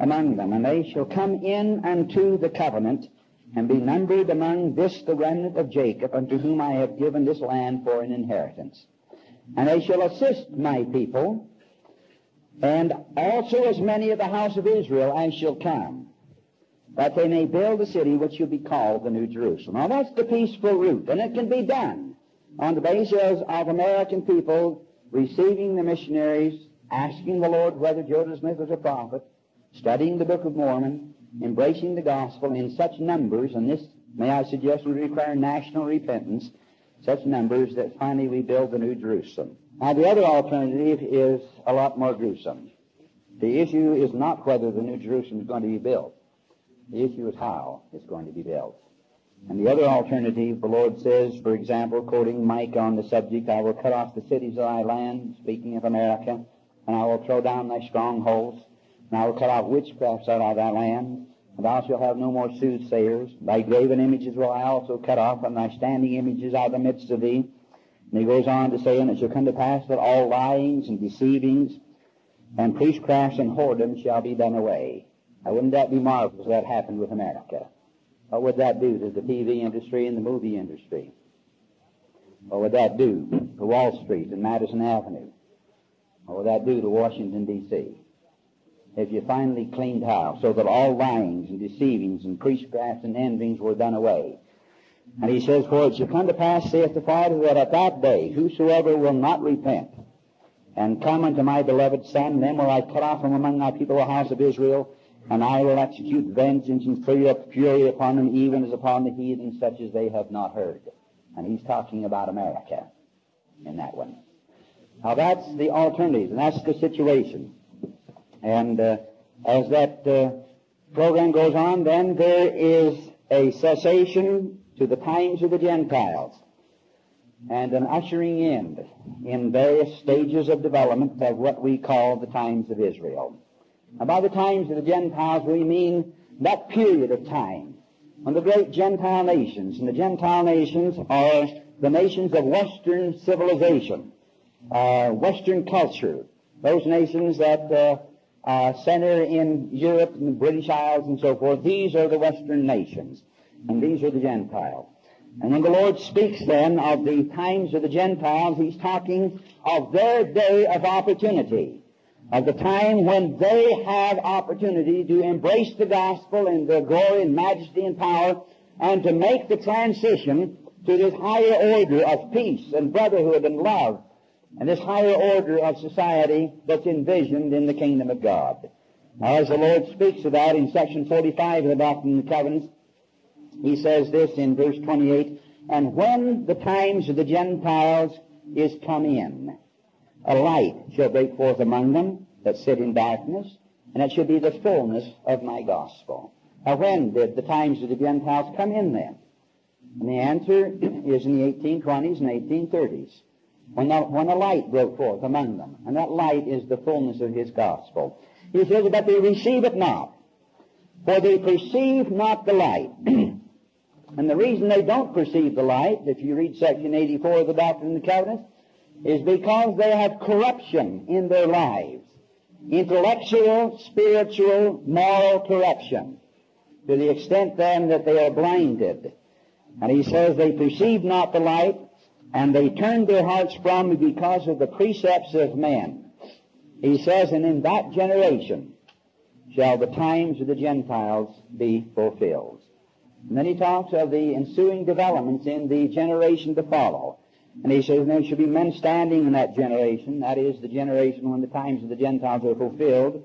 among them, and they shall come in unto the covenant and be numbered among this the remnant of Jacob, unto whom I have given this land for an inheritance. And they shall assist my people, and also as many of the house of Israel as shall come, that they may build the city which shall be called the New Jerusalem. Now that's the peaceful route, and it can be done on the basis of American people receiving the missionaries, asking the Lord whether Joseph Smith was a prophet, studying the Book of Mormon, embracing the gospel in such numbers, and this, may I suggest, would require national repentance, such numbers that finally we build the New Jerusalem. Now, the other alternative is a lot more gruesome. The issue is not whether the New Jerusalem is going to be built. The issue is how it's going to be built. And the other alternative, the Lord says, for example, quoting Micah on the subject, I will cut off the cities of thy land, speaking of America, and I will throw down thy strongholds, and I will cut off witchcrafts out of thy land, and thou shalt have no more soothsayers. Thy graven images will I also cut off, and thy standing images out of the midst of thee. And he goes on to say, And it shall come to pass that all lyings and deceivings and priestcrafts and whoredom shall be done away. Now, wouldn't that be marvelous if that happened with America? What would that do to the TV industry and the movie industry? What would that do to Wall Street and Madison Avenue? What would that do to Washington, D.C.? If you finally cleaned house so that all lyings and deceivings and priestcrafts and envyings were done away. And he says, For it shall come to pass, saith the Father, that at that day whosoever will not repent and come unto my beloved Son, then will I cut off from among my people the house of Israel, and I will execute vengeance and fury upon them, even as upon the heathen, such as they have not heard. And he's talking about America in that one. Now that's the alternative, and that's the situation. And uh, as that uh, program goes on, then there is a cessation to the times of the Gentiles and an ushering in in various stages of development of what we call the times of Israel. Now, by the times of the Gentiles, we mean that period of time when the great Gentile nations, and the Gentile nations are the nations of Western civilization, uh, Western culture, those nations that uh, uh, center in Europe and the British Isles and so forth. These are the Western nations, and these are the Gentiles. And when the Lord speaks then of the times of the Gentiles, He's talking of their day of opportunity, of the time when they have opportunity to embrace the gospel in their glory and majesty and power, and to make the transition to this higher order of peace and brotherhood and love and this higher order of society that's envisioned in the kingdom of God. Now, as the Lord speaks about in section 45 of the Doctrine and Covenants, he says this in verse 28, And when the times of the Gentiles is come in, a light shall break forth among them that sit in darkness, and it shall be the fullness of my gospel. Now, when did the times of the Gentiles come in then? And the answer is in the 1820s and 1830s when the, when a light broke forth among them. And that light is the fullness of his gospel. He says, but they receive it not. For they perceive not the light. and the reason they don't perceive the light, if you read section 84 of the Doctrine and the Covenants, is because they have corruption in their lives. Intellectual, spiritual, moral corruption. To the extent then that they are blinded. And he says they perceive not the light, and they turned their hearts from me because of the precepts of men. He says, and in that generation shall the times of the Gentiles be fulfilled. And then he talks of the ensuing developments in the generation to follow. And he says, there shall be men standing in that generation, that is, the generation when the times of the Gentiles are fulfilled,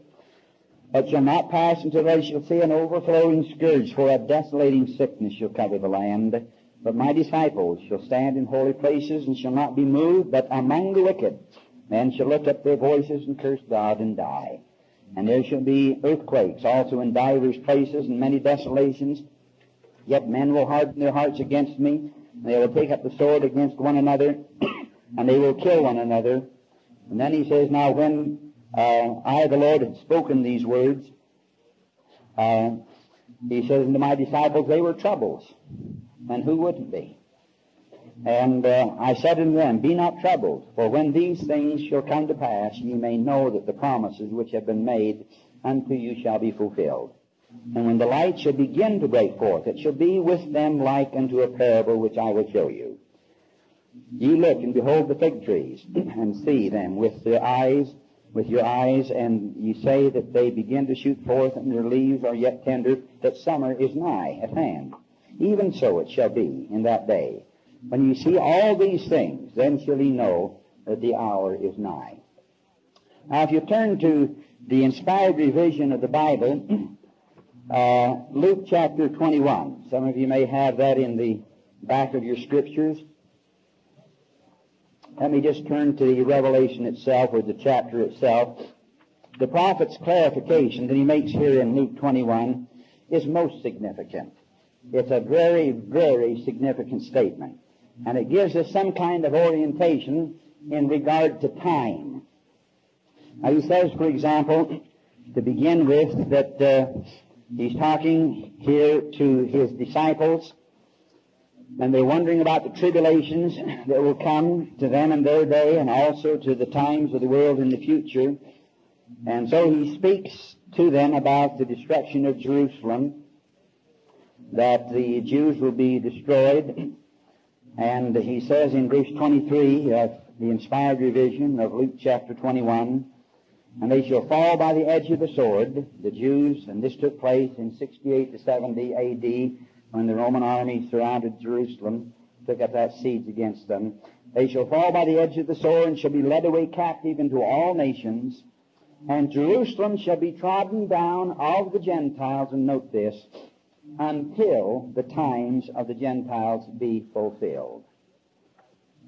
but shall not pass until they shall see an overflowing scourge, for a desolating sickness shall cover the land but my disciples shall stand in holy places and shall not be moved, but among the wicked men shall lift up their voices and curse God and die. And there shall be earthquakes also in divers places and many desolations. Yet men will harden their hearts against me, and they will take up the sword against one another, and they will kill one another. And then he says, Now when uh, I, the Lord, had spoken these words, Uh, he says, unto my disciples, they were troubles. And who wouldn't be? And uh, I said unto them, Be not troubled, for when these things shall come to pass, ye may know that the promises which have been made unto you shall be fulfilled. And when the light shall begin to break forth, it shall be with them like unto a parable which I will show you. Ye look and behold the fig trees, and see them with the eyes, with your eyes, and ye say that they begin to shoot forth, and their leaves are yet tender, that summer is nigh at hand. Even so it shall be in that day. When you see all these things, then shall ye know that the hour is nigh. Now, if you turn to the inspired revision of the Bible, uh, Luke chapter 21. Some of you may have that in the back of your scriptures. Let me just turn to the revelation itself or the chapter itself. The prophet's clarification that he makes here in Luke 21 is most significant. It's a very, very significant statement. And it gives us some kind of orientation in regard to time. Now he says, for example, to begin with, that uh, he's talking here to his disciples and they're wondering about the tribulations that will come to them in their day and also to the times of the world in the future. And so he speaks to them about the destruction of Jerusalem, that the Jews will be destroyed. And he says in verse 23 of the inspired revision of Luke chapter 21, and they shall fall by the edge of the sword, the Jews, and this took place in 68 to 70 AD, when the Roman army surrounded Jerusalem, took up that siege against them. They shall fall by the edge of the sword and shall be led away captive into all nations. And Jerusalem shall be trodden down of the Gentiles, and note this, until the times of the Gentiles be fulfilled.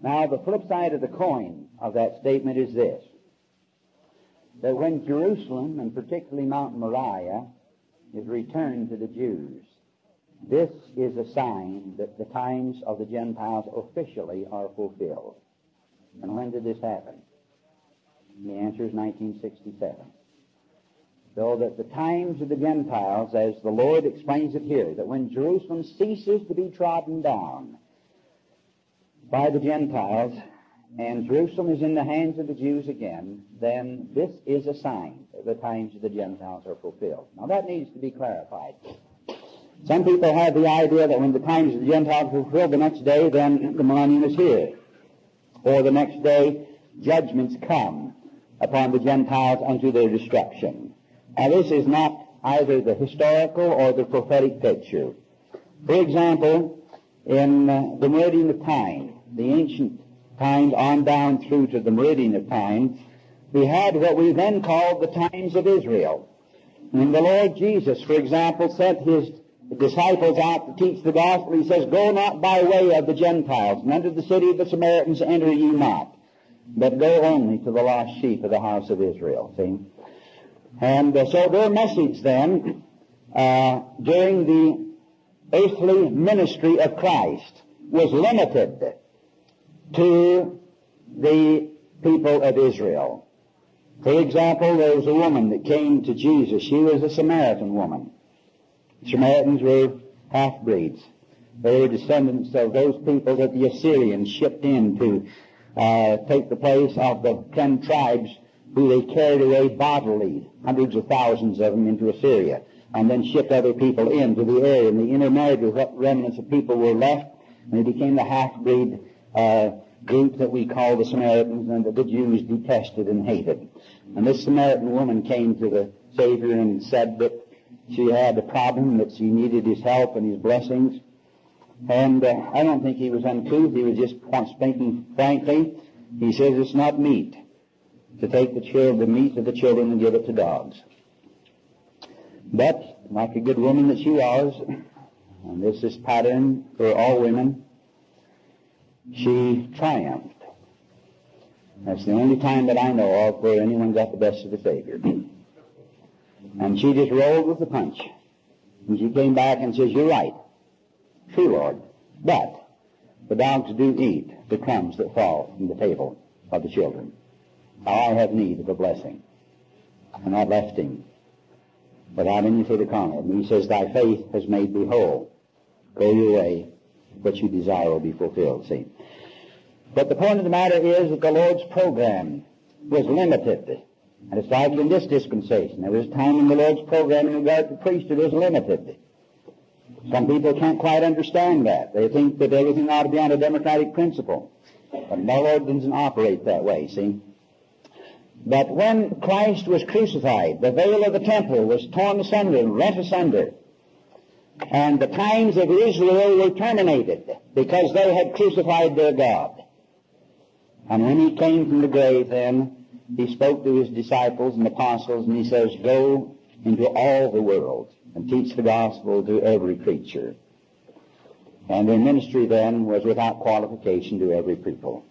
Now, the flip side of the coin of that statement is this, that when Jerusalem, and particularly Mount Moriah, is returned to the Jews, this is a sign that the times of the Gentiles officially are fulfilled. And when did this happen? The answer is 1967. So that the times of the Gentiles, as the Lord explains it here, that when Jerusalem ceases to be trodden down by the Gentiles, and Jerusalem is in the hands of the Jews again, then this is a sign that the times of the Gentiles are fulfilled. Now that needs to be clarified. Some people have the idea that when the times of the Gentiles are fulfilled, the next day, then the millennium is here. Or the next day, judgments come upon the Gentiles unto their destruction. Now this is not either the historical or the prophetic picture. For example, in uh, the meridian of time, the ancient times on down through to the meridian of time, we had what we then called the times of Israel. When the Lord Jesus, for example, sent his disciples out to teach the gospel, he says, Go not by way of the Gentiles, and unto the city of the Samaritans enter ye not, but go only to the lost sheep of the house of Israel. See? And uh, so their message then, uh, during the earthly ministry of Christ, was limited to the people of Israel. For example, there was a woman that came to Jesus. She was a Samaritan woman. Samaritans were half-breeds. They were descendants of those people that the Assyrians shipped in to uh, take the place of the ten tribes who they carried away bodily, hundreds of thousands of them into Assyria, and then shipped other people into the area. And they intermarried with what remnants of people were left, and they became the half-breed uh, group that we call the Samaritans, and that the Jews detested and hated. And this Samaritan woman came to the Savior and said that she had a problem that she needed his help and his blessings. And uh, I don't think he was uncouth. He was just speaking frankly. He says it's not meat to take the, children, the meat of the children and give it to dogs. But, like a good woman that she was, and this is pattern for all women, she triumphed. That's the only time that I know of where anyone got the best of the Savior. And she just rolled with the punch. And she came back and says, You're right. True, Lord. But the dogs do eat the crumbs that fall from the table of the children. I have need of a blessing. And that left him. without any further comment. And he says, Thy faith has made thee whole. Go your way. What you desire will be fulfilled. See? But the point of the matter is that the Lord's program was limited. And it's like in this dispensation. There was a time in the Lord's program in regard to priesthood was limited. Some people can't quite understand that. They think that everything ought to be on a democratic principle. But the Lord doesn't operate that way, see? But when Christ was crucified, the veil of the temple was torn asunder and rent asunder. And the times of Israel were terminated because they had crucified their God. And when he came from the grave then, he spoke to his disciples and apostles and he says, Go into all the world and teach the gospel to every creature. And their ministry then was without qualification to every people.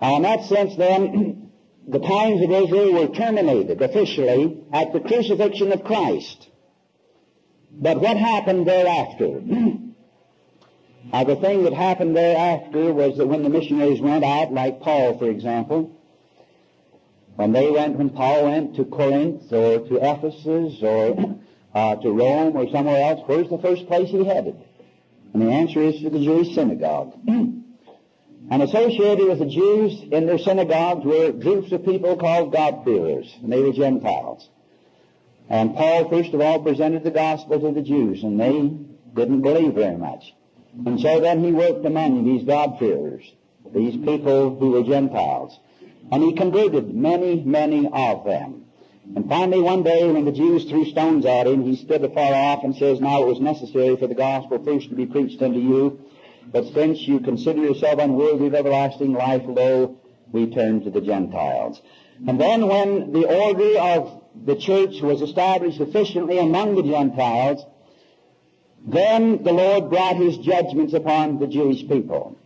Now in that sense then, the times of Israel were terminated officially at the crucifixion of Christ. But what happened thereafter? now the thing that happened thereafter was that when the missionaries went out, like Paul for example, when they went, when Paul went to Corinth or to Ephesus or uh, to Rome or somewhere else, where's the first place he headed? And the answer is to the Jewish synagogue. and associated with the Jews in their synagogues were groups of people called God-fearers, and they were Gentiles. And Paul, first of all, presented the gospel to the Jews, and they didn't believe very much. And so then he worked among these God-fearers, these people who were Gentiles. And he converted many, many of them. And finally, one day, when the Jews threw stones at him, he stood afar off and says, Now it was necessary for the gospel first to be preached unto you, but since you consider yourself unworthy of everlasting life, lo, we turn to the Gentiles. And then when the order of the church was established sufficiently among the Gentiles, then the Lord brought his judgments upon the Jewish people.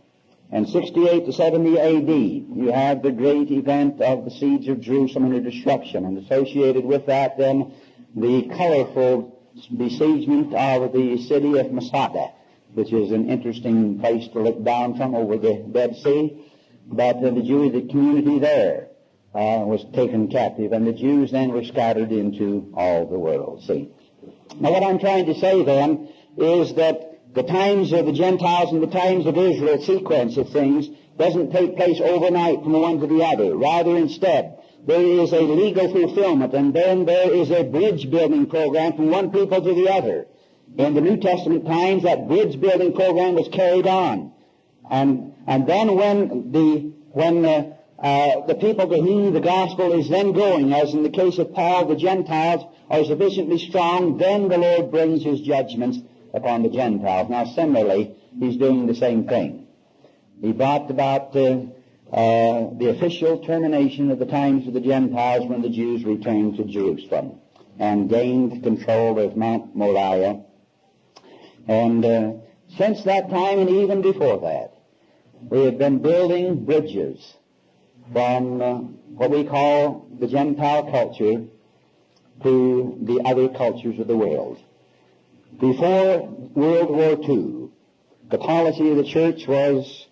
And 68 to 70 AD, you have the great event of the siege of Jerusalem and the destruction, and associated with that then the colorful besiegement of the city of Masada, which is an interesting place to look down from over the Dead Sea. But uh, the Jewish community there uh, was taken captive, and the Jews then were scattered into all the world. See? Now what I'm trying to say then is that the times of the Gentiles and the times of Israel sequence of things doesn't take place overnight from one to the other. Rather, instead, there is a legal fulfillment, and then there is a bridge building program from one people to the other. In the New Testament times, that bridge building program was carried on. And, and then when the, when the, uh, the people to whom the gospel is then going, as in the case of Paul, the Gentiles are sufficiently strong, then the Lord brings his judgments upon the Gentiles. Now, similarly, he's doing the same thing. He brought about uh, uh, the official termination of the times of the Gentiles when the Jews returned to Jerusalem and gained control of Mount Moriah. And uh, since that time and even before that, we have been building bridges from uh, what we call the Gentile culture to the other cultures of the world. Before World War II, the policy of the church was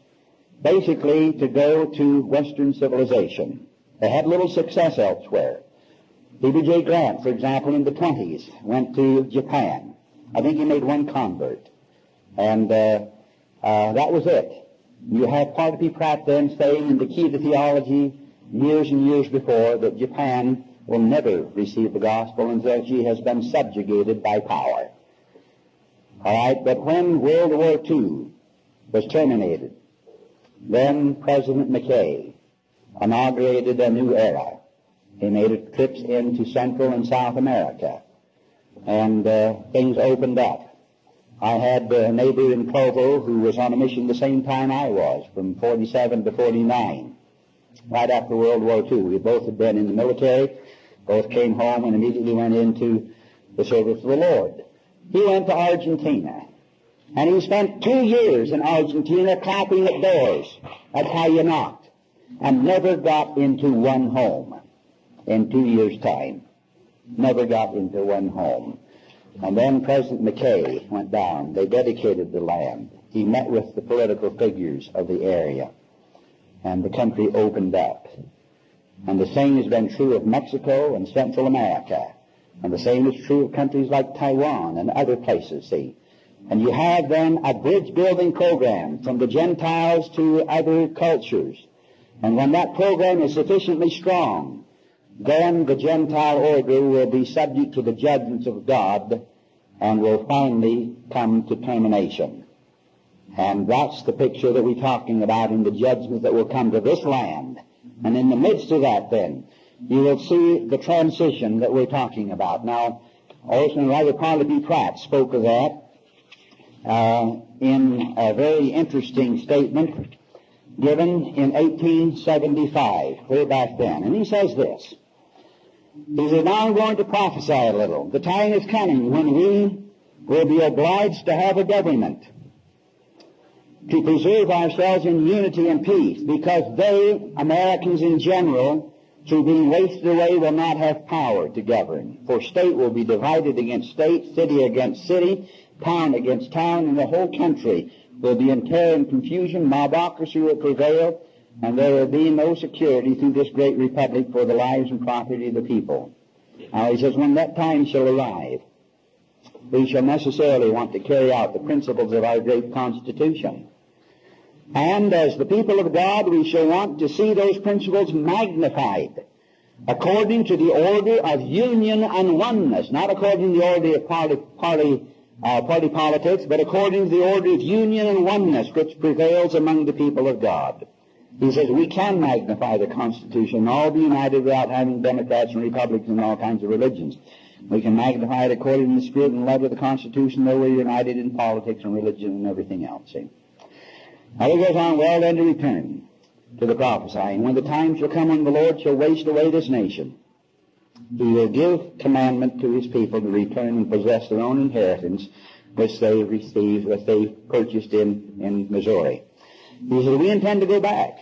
basically to go to Western civilization. They had little success elsewhere. Heber J. Grant, for example, in the 20s, went to Japan. I think he made one convert. And uh, uh, that was it. You have Parley P. Pratt then saying in the key to theology years and years before that Japan will never receive the gospel until she has been subjugated by power. All right, but when World War II was terminated, then President McKay inaugurated a new era. He made trips into Central and South America, and uh, things opened up. I had a neighbor in Provo who was on a mission the same time I was, from 47 to 49, right after World War II. We both had been in the military, both came home and immediately went into the service of the Lord he went to Argentina. And he spent two years in Argentina clapping at doors. That's how you knocked. And never got into one home in two years' time. Never got into one home. And then President McKay went down. They dedicated the land. He met with the political figures of the area. And the country opened up. And the same has been true of Mexico and Central America. And the same is true of countries like Taiwan and other places, see. And you have then a bridge building program from the Gentiles to other cultures. And when that program is sufficiently strong, then the Gentile order will be subject to the judgments of God and will finally come to termination. And that's the picture that we're talking about in the judgments that will come to this land. And in the midst of that then, you will see the transition that we're talking about. Now, Orson Writer Parley Pratt spoke of that uh, in a very interesting statement given in 1875, way back then. And he says this. He says, now I'm going to prophesy a little. The time is coming when we will be obliged to have a government to preserve ourselves in unity and peace because they, Americans in general, through being wasted away, will not have power to govern. For state will be divided against state, city against city, town against town, and the whole country will be in terror and confusion. Mobocracy will prevail, and there will be no security through this great republic for the lives and property of the people. Now he says, when that time shall arrive, we shall necessarily want to carry out the principles of our great Constitution. And as the people of God, we shall want to see those principles magnified according to the order of union and oneness, not according to the order of party, party, uh, party politics, but according to the order of union and oneness which prevails among the people of God. He says we can magnify the Constitution and all be united without having Democrats and Republicans and all kinds of religions. We can magnify it according to the spirit and love of the Constitution, though we're united in politics and religion and everything else. See? Now he goes on, well then to return to the prophesying. When the time shall come when the Lord shall waste away this nation, he will give commandment to his people to return and possess their own inheritance, which they received, which they purchased in, in Missouri. He says, we intend to go back.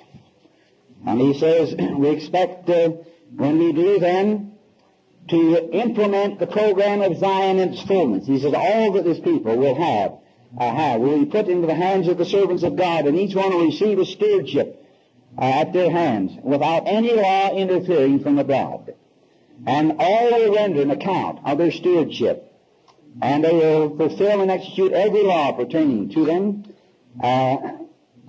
And he says, we expect, uh, when we do then, to implement the program of Zion in its fullness. He says, all that this people will have uh, will be put into the hands of the servants of God, and each one will receive a stewardship uh, at their hands without any law interfering from abroad. And all will render an account of their stewardship, and they will fulfill and execute every law pertaining to them, uh,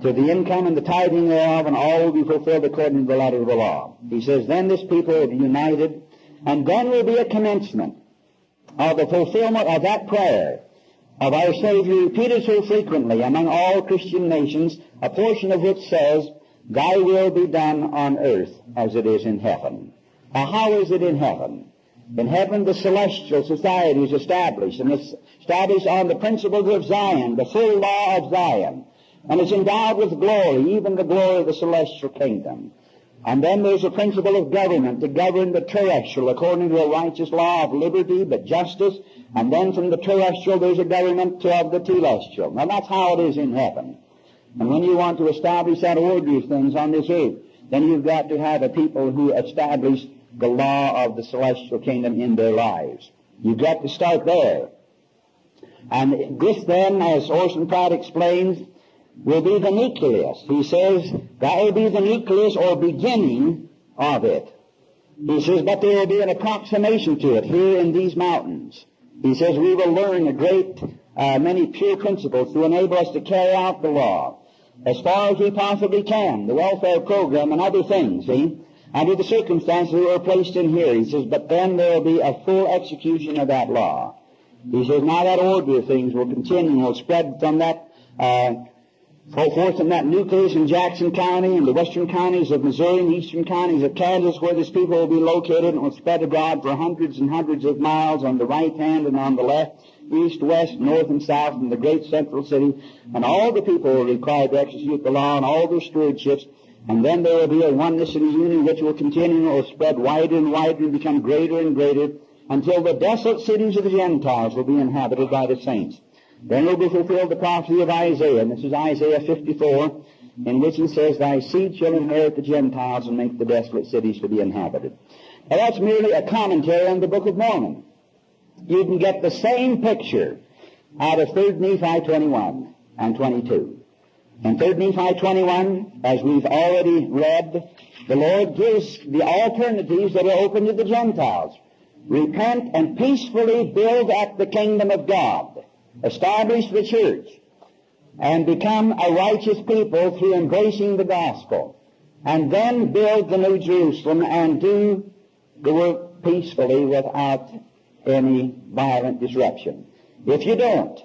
to the income and the tithing thereof, and all will be fulfilled according to the letter of the law. He says, then this people will be united, and then will be a commencement of the fulfillment of that prayer of our Savior repeated so frequently among all Christian nations, a portion of which says, Thy will be done on earth as it is in heaven. Now, how is it in heaven? In heaven, the celestial society is established, and it's established on the principles of Zion, the full law of Zion. And it's endowed with glory, even the glory of the celestial kingdom. And then there's a principle of government to govern the terrestrial according to a righteous law of liberty, but justice. And then from the terrestrial there's a government of the telestial. Now that's how it is in heaven. And when you want to establish that order of things on this earth, then you've got to have a people who establish the law of the celestial kingdom in their lives. You've got to start there. And this then, as Orson Pratt explains, will be the nucleus. He says that will be the nucleus or beginning of it. He says, but there will be an approximation to it here in these mountains. He says we will learn a great uh, many pure principles to enable us to carry out the law as far as we possibly can, the welfare program and other things, see, under the circumstances we are placed in here. He says, but then there will be a full execution of that law. He says, now that order of things will continue, and will spread from that uh, forth in that nucleus in Jackson County and the western counties of Missouri and the eastern counties of Kansas where this people will be located and will spread abroad for hundreds and hundreds of miles on the right hand and on the left, east, west, north, and south in the great central city. And all the people will be required to execute the law and all their stewardships. And then there will be a oneness and a union which will continue and will spread wider and wider and become greater and greater until the desolate cities of the Gentiles will be inhabited by the saints. Then will be fulfilled the prophecy of Isaiah, and this is Isaiah 54, in which he says, Thy seed shall inherit the Gentiles and make the desolate cities to be inhabited. Now that's merely a commentary on the Book of Mormon. You can get the same picture out of 3 Nephi 21 and 22. In 3 Nephi 21, as we've already read, the Lord gives the alternatives that are open to the Gentiles. repent and peacefully build up the kingdom of God, establish the church, and become a righteous people through embracing the gospel, and then build the New Jerusalem and do the work peacefully without any violent disruption. If you don't,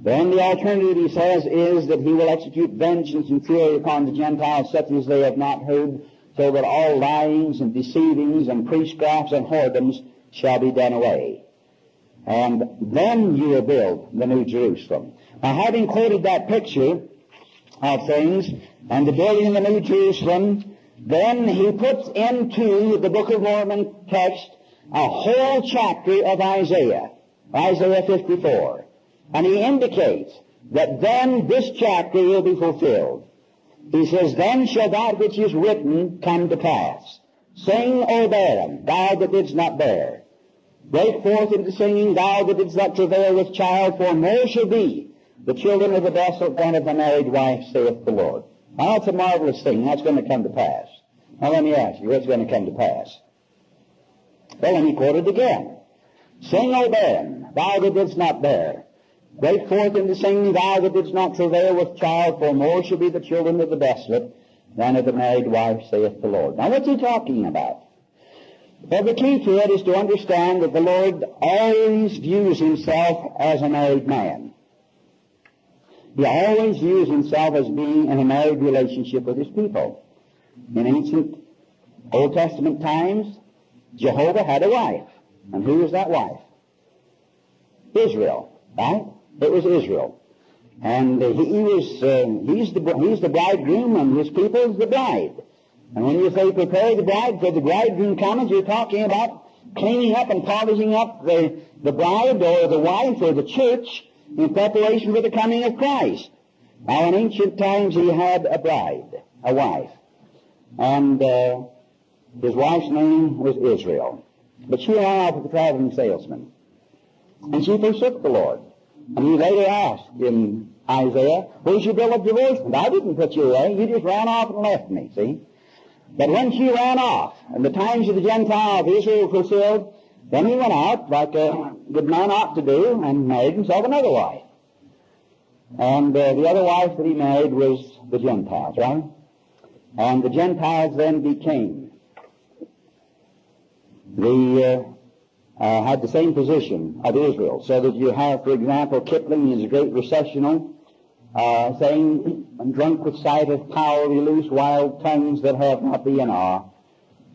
then the alternative, he says, is that he will execute vengeance and fury upon the Gentiles such as they have not heard, so that all lyings and deceivings and priestcrafts and whoredoms shall be done away. And then you will build the New Jerusalem. Now, having quoted that picture of things and the building of the New Jerusalem, then he puts into the Book of Mormon text a whole chapter of Isaiah, Isaiah 54. And he indicates that then this chapter will be fulfilled. He says, Then shall that which is written come to pass. Sing, O barren, thou that didst not bear. Break forth into singing, thou that didst not travail with child, for more shall be the children of the desolate than of the married wife, saith the Lord. Now that's a marvelous thing. That's going to come to pass. Now let me ask you, what's going to come to pass? Well, let me quote it again. Sing, O barren, thou that didst not bear. Break forth into singing, thou that didst not travail with child, for more shall be the children of the desolate than of the married wife, saith the Lord. Now what's he talking about? Well, the key to it is to understand that the Lord always views himself as a married man. He always views himself as being in a married relationship with his people. In ancient Old Testament times, Jehovah had a wife. And who was that wife? Israel, right? It was Israel. And he, he, was, uh, he's, the, he's the bridegroom and his people is the bride. And when you say prepare the bride for the bridegroom coming, you're talking about cleaning up and polishing up the, the bride or the wife or the church in preparation for the coming of Christ. Now in ancient times he had a bride, a wife. And uh, his wife's name was Israel. But she ran off with a traveling salesman. And she forsook the Lord. And he later asked in Isaiah, where's your bill of divorcement? I didn't put you away. You just ran off and left me, see? But when she ran off, and the times of the Gentile of Israel fulfilled, then he went out, like a good man ought to do, and married himself another wife. And uh, the other wife that he married was the Gentiles, right? And the Gentiles then became the uh, uh, had the same position of Israel. So that you have, for example, Kipling in his great recessional, uh, saying, "And drunk with sight of power, we loose wild tongues that have not the in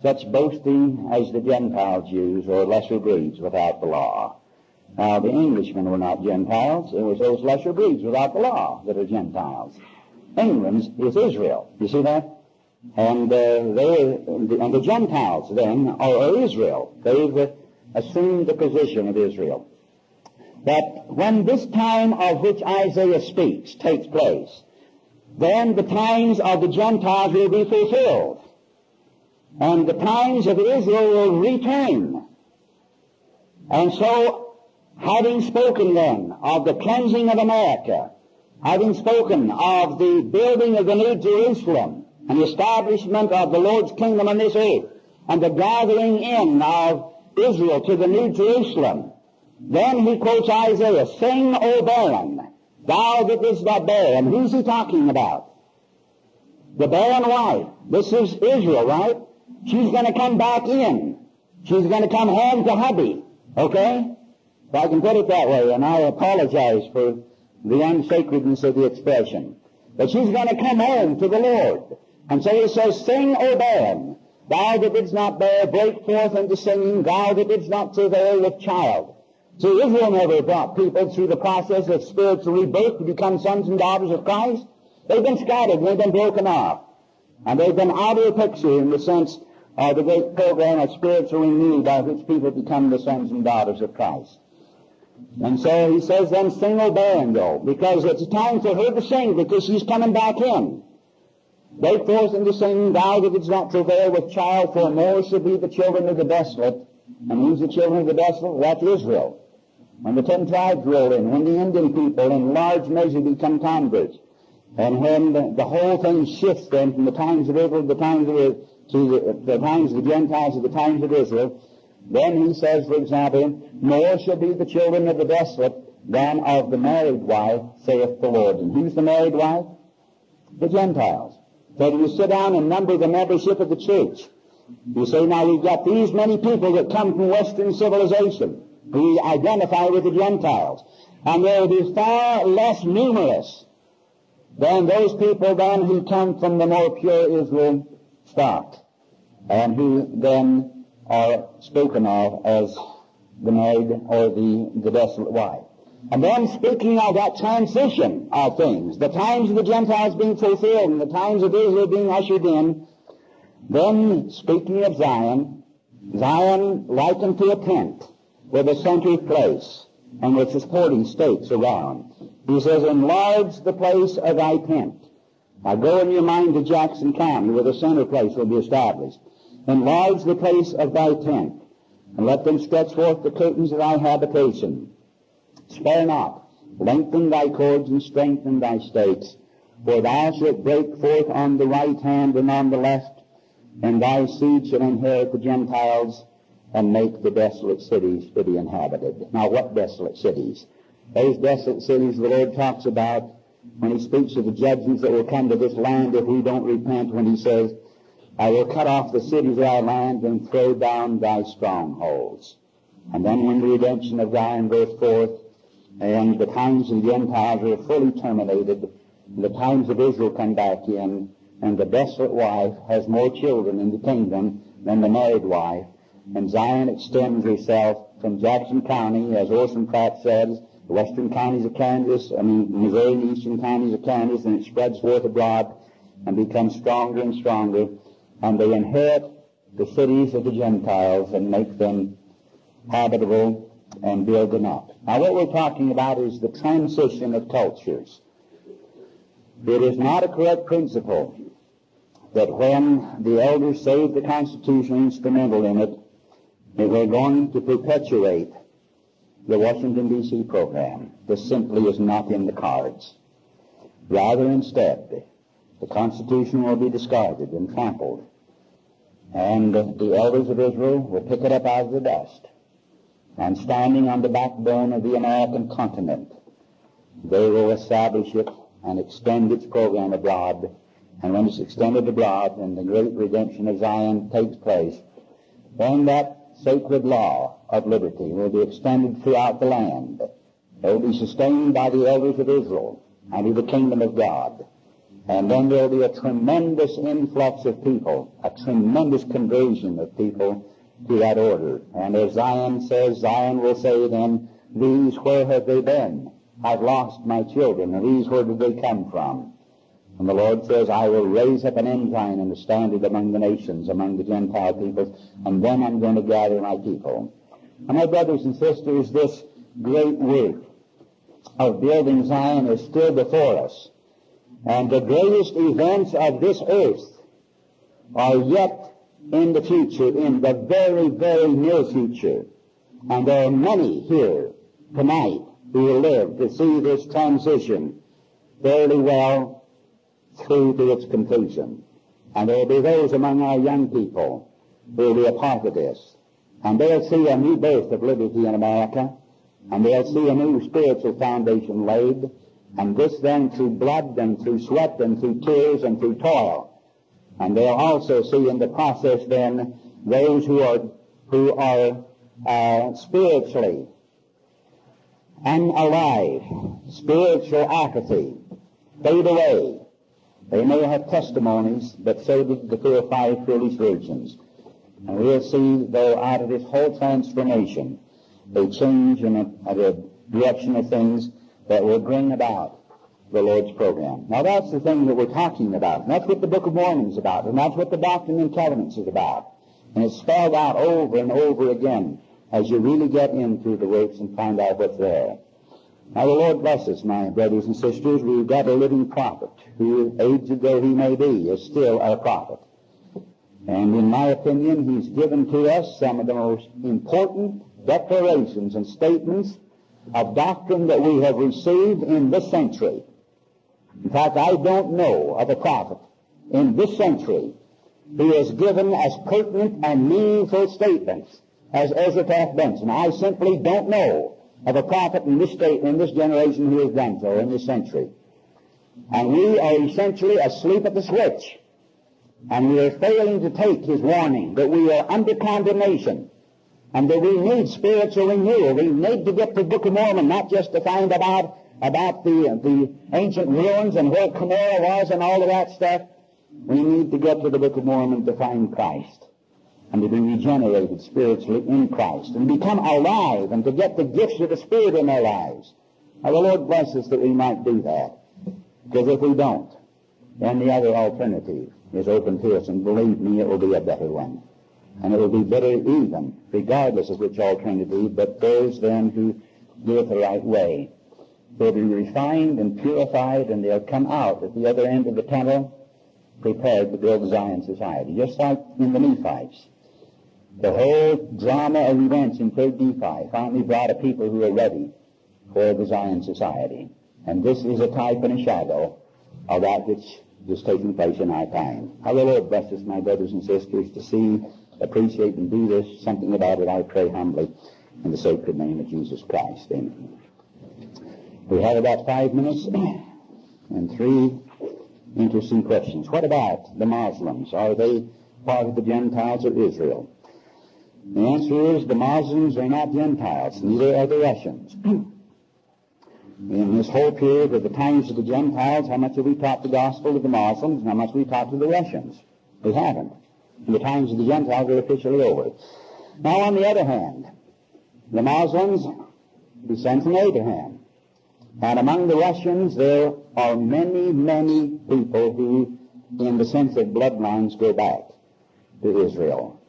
such boasting as the Gentiles use, or lesser breeds without the law. Now, the Englishmen were not Gentiles. It was those lesser breeds without the law that are Gentiles. England is Israel. You see that? And uh, they, and the Gentiles then are Israel. They've assumed the position of Israel. That when this time of which Isaiah speaks takes place, then the times of the Gentiles will be fulfilled. And the times of Israel will return. And so, having spoken then of the cleansing of America, having spoken of the building of the New Jerusalem, and the establishment of the Lord's kingdom on this earth, and the gathering in of Israel to the New Jerusalem. Then he quotes Isaiah, Sing, O barren, thou that is not. And who's he talking about? The barren wife. This is Israel, right? She's going to come back in. She's going to come home to hubby. Okay? If I can put it that way, and I apologize for the unsacredness of the expression. But she's going to come home to the Lord. And so he says, Sing, O barren, thou that didst not bear, break forth into singing, thou that didst not travail with child. See, Israel never brought people through the process of spiritual rebirth to become sons and daughters of Christ. They've been scattered, they've been broken off. And they've been out of the picture in the sense of the great program of spiritual renewal by which people become the sons and daughters of Christ. And so he says, then sing, O barren, though, because it's time for her to sing because she's coming back in. Break forth into singing, thou that didst not travail with child, for more shall be the children of the desolate. And who's the children of the desolate? That's Israel. When the ten tribes roll in, when the Indian people in large measure become converts, and when the, the whole thing shifts then from the times of Israel to the times of to the, the times of the Gentiles to the times of Israel, Then he says, for example, more shall be the children of the desolate than of the married wife, saith the Lord. And who's the married wife? The Gentiles. So you sit down and number the membership of the church. You say, now we've got these many people that come from Western civilization who identify with the Gentiles. And they'll be far less numerous than those people then who come from the more pure Israel stock and who then are spoken of as the married or the, the desolate wife. And then speaking of that transition of things, the times of the Gentiles being fulfilled and the times of Israel being ushered in, then speaking of Zion, Zion likened to a tent with a central place and with supporting stakes around. He says, enlarge the place of thy tent. Now go in your mind to Jackson County where the center place will be established. Enlarge the place of thy tent and let them stretch forth the curtains of thy habitation. Spare not. Lengthen thy cords and strengthen thy stakes. For thou shalt break forth on the right hand and on the left, and thy seed shall inherit the Gentiles and make the desolate cities to be inhabited. Now what desolate cities? Those desolate cities the Lord talks about when he speaks of the judgments that will come to this land if we don't repent, when he says, I will cut off the cities of thy land and throw down thy strongholds. And then when the redemption of Zion goes forth, and the times of the Gentiles are fully terminated, the times of Israel come back in, and the desolate wife has more children in the kingdom than the married wife, and Zion extends herself from Jackson County, as Orson Pratt says, the western counties of Kansas, I mean Missouri and eastern counties of Kansas, and it spreads forth abroad and becomes stronger and stronger, and they inherit the cities of the Gentiles and make them habitable and build them up. Now what we're talking about is the transition of cultures. It is not a correct principle that when the elders saved the Constitution instrumental in it, that we're going to perpetuate the Washington, D.C. program. This simply is not in the cards. Rather, instead, the Constitution will be discarded and trampled, and the elders of Israel will pick it up out of the dust and standing on the backbone of the American continent, they will establish it and extend its program abroad. And when it's extended abroad and the great redemption of Zion takes place, then that sacred law of liberty will be extended throughout the land. It will be sustained by the elders of Israel and the kingdom of God. And then there will be a tremendous influx of people, a tremendous conversion of people to that order. And as Zion says, Zion will say then, these where have they been? I've lost my children, and these where did they come from? And the Lord says, I will raise up an ensign and a standard among the nations, among the Gentile peoples, and then I'm going to gather my people. And my brothers and sisters, this great work of building Zion is still before us. And the greatest events of this earth are yet in the future, in the very, very near future. And there are many here tonight who will live to see this transition fairly well through to its conclusion. And there will be those among our young people who will be a part of this. And they'll see a new birth of liberty in America. And they'll see a new spiritual foundation laid. And this then through blood and through sweat and through tears and through toil. And they'll also see in the process then those who are, who are uh, spiritually unalive, spiritual apathy, fade away. They may have testimonies, but so did the four or five foolish virgins. And we'll see, though, out of this whole transformation, a change in a direction of things that will bring about the Lord's program. Now that's the thing that we're talking about. And that's what the Book of Mormon is about. And that's what the Doctrine and Covenants is about. And it's spelled out over and over again as you really get into the works and find out what's there. Now the Lord bless us, my brothers and sisters. We've got a living prophet who, aged though he may be, is still a prophet. And in my opinion, he's given to us some of the most important declarations and statements of doctrine that we have received in this century. In fact, I don't know of a prophet in this century who has given as pertinent and meaningful statements as Ezra Taft Benson. I simply don't know of a prophet in this state, in this generation who has done so in this century. And we are essentially asleep at the switch. And we are failing to take his warning that we are under condemnation and that we need spiritual renewal. We need to get to the Book of Mormon, not just to find about about the the ancient ruins and where Cumorah was and all of that stuff. We need to get to the Book of Mormon to find Christ and to be regenerated spiritually in Christ and become alive and to get the gifts of the Spirit in our lives. Now the Lord bless us that we might do that. Because if we don't, then the other alternative is open to us, and believe me, it will be a better one. And it will be better even, regardless of which alternative, but those then who do it the right way. They'll be refined and purified, and they'll come out at the other end of the tunnel prepared to build Zion society, just like in the Nephites. The whole drama of events in 3rd Nephi finally brought a people who are ready for the Zion society. And this is a type and a shadow of that which is taking place in our time. How the Lord bless us, my brothers and sisters, to see, appreciate, and do this, something about it, I pray humbly, in the sacred name of Jesus Christ. Amen. We have about five minutes and three interesting questions. What about the Muslims? Are they part of the Gentiles or Israel? The answer is the Muslims are not Gentiles, neither are the Russians. In this whole period of the times of the Gentiles, how much have we taught the gospel to the Muslims and how much have we taught to the Russians? We haven't. And the times of the Gentiles are officially over. Now, on the other hand, the Muslims descend from Abraham. And among the Russians, there are many, many people who, in the sense of bloodlines, go back to Israel.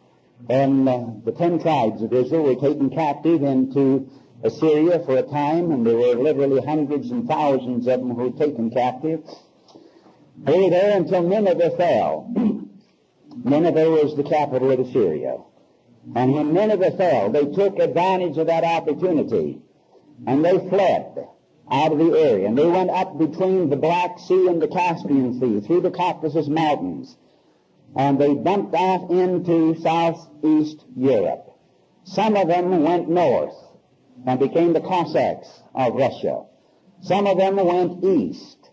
And uh, the ten tribes of Israel were taken captive into Assyria for a time, and there were literally hundreds and thousands of them who were taken captive. They were there until Nineveh fell. Nineveh was the capital of Assyria. And when Nineveh fell, they took advantage of that opportunity, and they fled out of the area. And they went up between the Black Sea and the Caspian Sea, through the Caucasus Mountains, and they dumped off into southeast Europe. Some of them went north and became the Cossacks of Russia. Some of them went east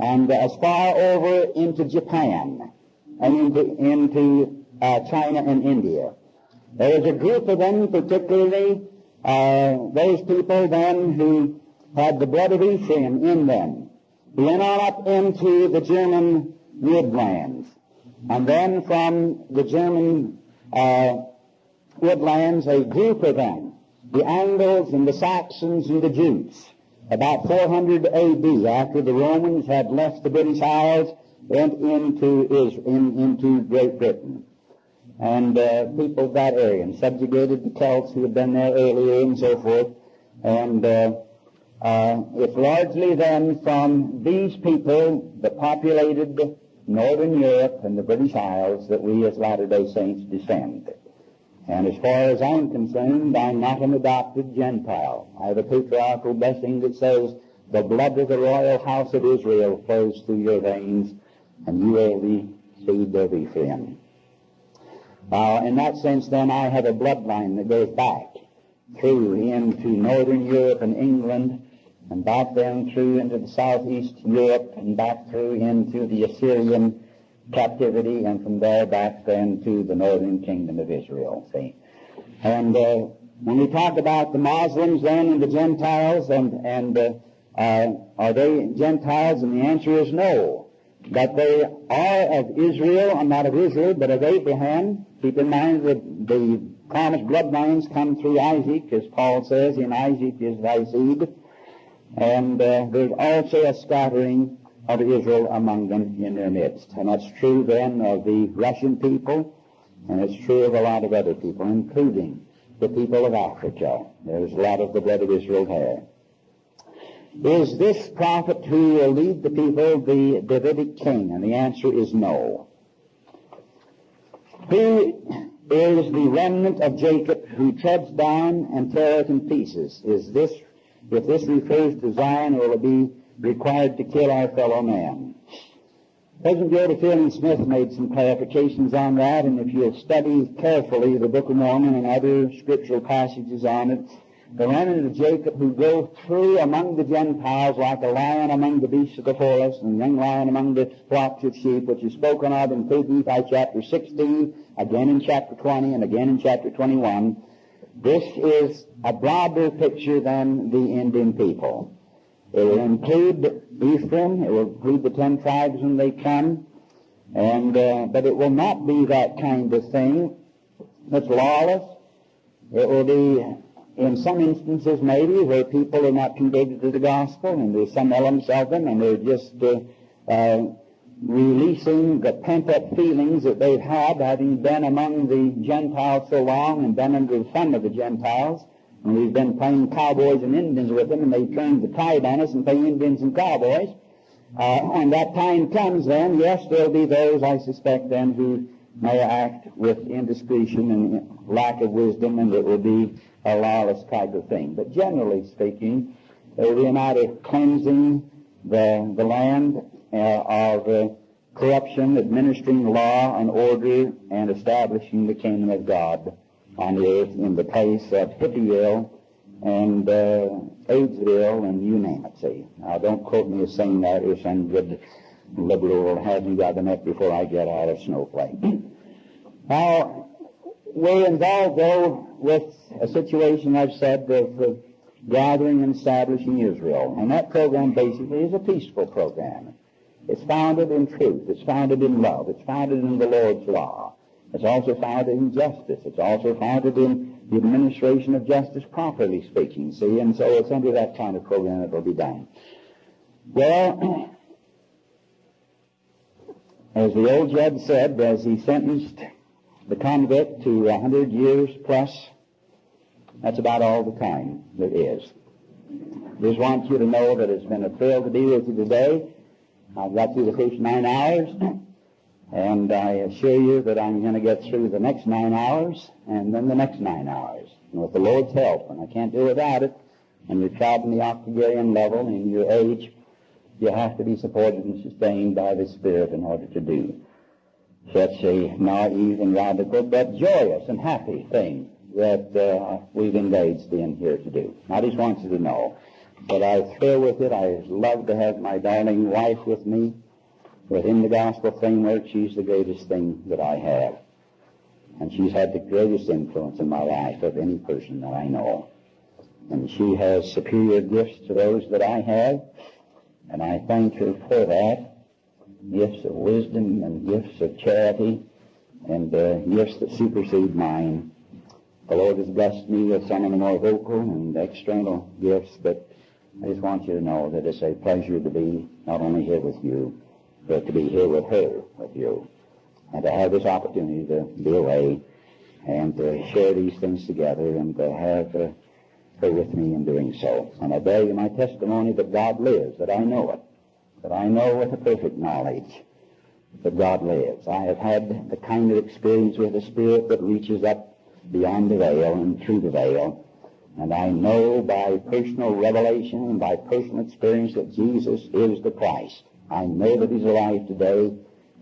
and as far over into Japan and into, into uh, China and India. There was a group of them, particularly uh, those people then who had the blood of Ephraim in them. He went on up into the German woodlands. And then from the German uh, woodlands, a group of them the Angles and the Saxons and the Jutes. About 400 A.D., after the Romans had left the British Isles, went into Israel, in, into Great Britain. And uh, peopled that area and subjugated the Celts who had been there earlier and so forth. And uh, uh, it's largely then from these people that populated Northern Europe and the British Isles that we as Latter-day Saints descend. And as far as I'm concerned, I'm not an adopted Gentile. I have a patriarchal blessing that says, the blood of the royal house of Israel flows through your veins, and you are the seed of Ephraim. Uh, in that sense, then, I have a bloodline that goes back through into northern Europe and England, and back then through into the southeast Europe, and back through into the Assyrian captivity, and from there back then to the northern kingdom of Israel. See, and uh, when we talk about the Muslims then and the Gentiles, and and uh, uh, are they Gentiles? And the answer is no. That they are of Israel, and not of Israel, but of Abraham. Keep in mind that the promised bloodlines come through Isaac, as Paul says, in Isaac is thy seed. And uh, there's also a scattering of Israel among them in their midst. And that's true then of the Russian people, and it's true of a lot of other people, including the people of Africa. There's a lot of the blood of Israel there. Is this prophet who will lead the people the Davidic king? And the answer is no. Who is the remnant of Jacob who treads down and tears in pieces? Is this, if this refers to Zion, will it be required to kill our fellow man. President Joseph Fielding Smith made some clarifications on that, and if you'll study carefully the Book of Mormon and other scriptural passages on it, the remnant of Jacob who go through among the Gentiles like a lion among the beasts of the forest and a young lion among the flocks of sheep, which is spoken of in 3 Nephi chapter 16, again in chapter 20, and again in chapter 21. This is a broader picture than the Indian people. It will include Ephraim. It will include the ten tribes when they come. And, uh, but it will not be that kind of thing that's lawless. It will be, in some instances maybe, where people are not converted to the gospel, and there's some elements of them, and they're just uh, uh, releasing the pent-up feelings that they've had, having been among the Gentiles so long and been under the thumb of the Gentiles. And we've been playing cowboys and Indians with them, and they turned the tide on us and play Indians and cowboys. Uh, when that time comes, then, yes, there'll be those, I suspect, then, who may act with indiscretion and lack of wisdom, and it will be a lawless type of thing. But generally speaking, there will be a matter of cleansing the, the land of uh, corruption, administering law and order, and establishing the kingdom of God on the earth in the place of Hippieville and uh, Aidsville and you name it, see. Now, don't quote me as saying that or some good liberal will have you by the neck before I get out of Snowflake. now, we're involved, though, with a situation, I've said, of uh, gathering and establishing Israel. And that program basically is a peaceful program. It's founded in truth. It's founded in love. It's founded in the Lord's law. It's also founded in justice. It's also founded in the administration of justice, properly speaking, see, and so it's under that kind of program that will be done. Well, as the old judge said, as he sentenced the convict to a hundred years plus, that's about all the time there is. Just want you to know that it's been a thrill to be with you today. I've got through the first nine hours. And I assure you that I'm going to get through the next nine hours and then the next nine hours. And with the Lord's help, and I can't do without it, and you're traveling the octogenarian level in your age, you have to be supported and sustained by the Spirit in order to do such a naive and radical but joyous and happy thing that uh, we've engaged in here to do. I just want you to know that I thrill with it. I love to have my darling wife with me. Within the gospel framework, she's the greatest thing that I have. And she's had the greatest influence in my life of any person that I know. And she has superior gifts to those that I have, and I thank her for that. Gifts of wisdom and gifts of charity and uh, gifts that supersede mine. The Lord has blessed me with some of the more vocal and external gifts, but I just want you to know that it's a pleasure to be not only here with you, but to be here with her, with you, and to have this opportunity to be away and to share these things together and to have uh, her with me in doing so. And I bear you my testimony that God lives, that I know it, that I know with a perfect knowledge that God lives. I have had the kind of experience with the Spirit that reaches up beyond the veil and through the veil. And I know by personal revelation and by personal experience that Jesus is the Christ. I know that he's alive today.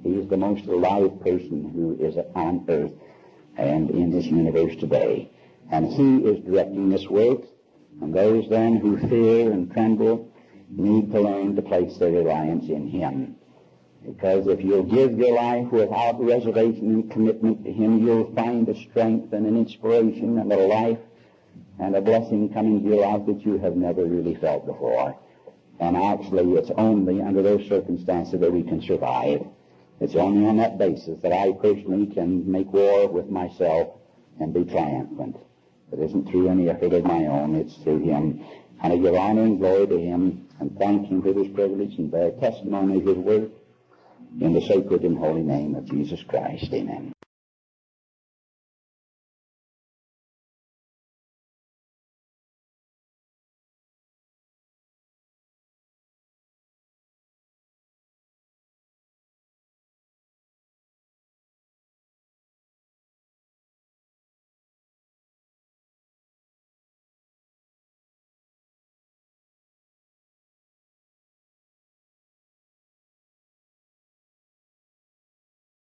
He's the most alive person who is on earth and in this universe today. And he is directing this work. And those then who fear and tremble need to learn to place their reliance in him. Because if you'll give your life without reservation and commitment to him, you'll find a strength and an inspiration and a life and a blessing coming to your life that you have never really felt before. And actually, it's only under those circumstances that we can survive. It's only on that basis that I personally can make war with myself and be triumphant. It isn't through any effort of my own, it's through Him. And I give honor and glory to Him and thank Him for this privilege and bear testimony of His work in the sacred and holy name of Jesus Christ. Amen.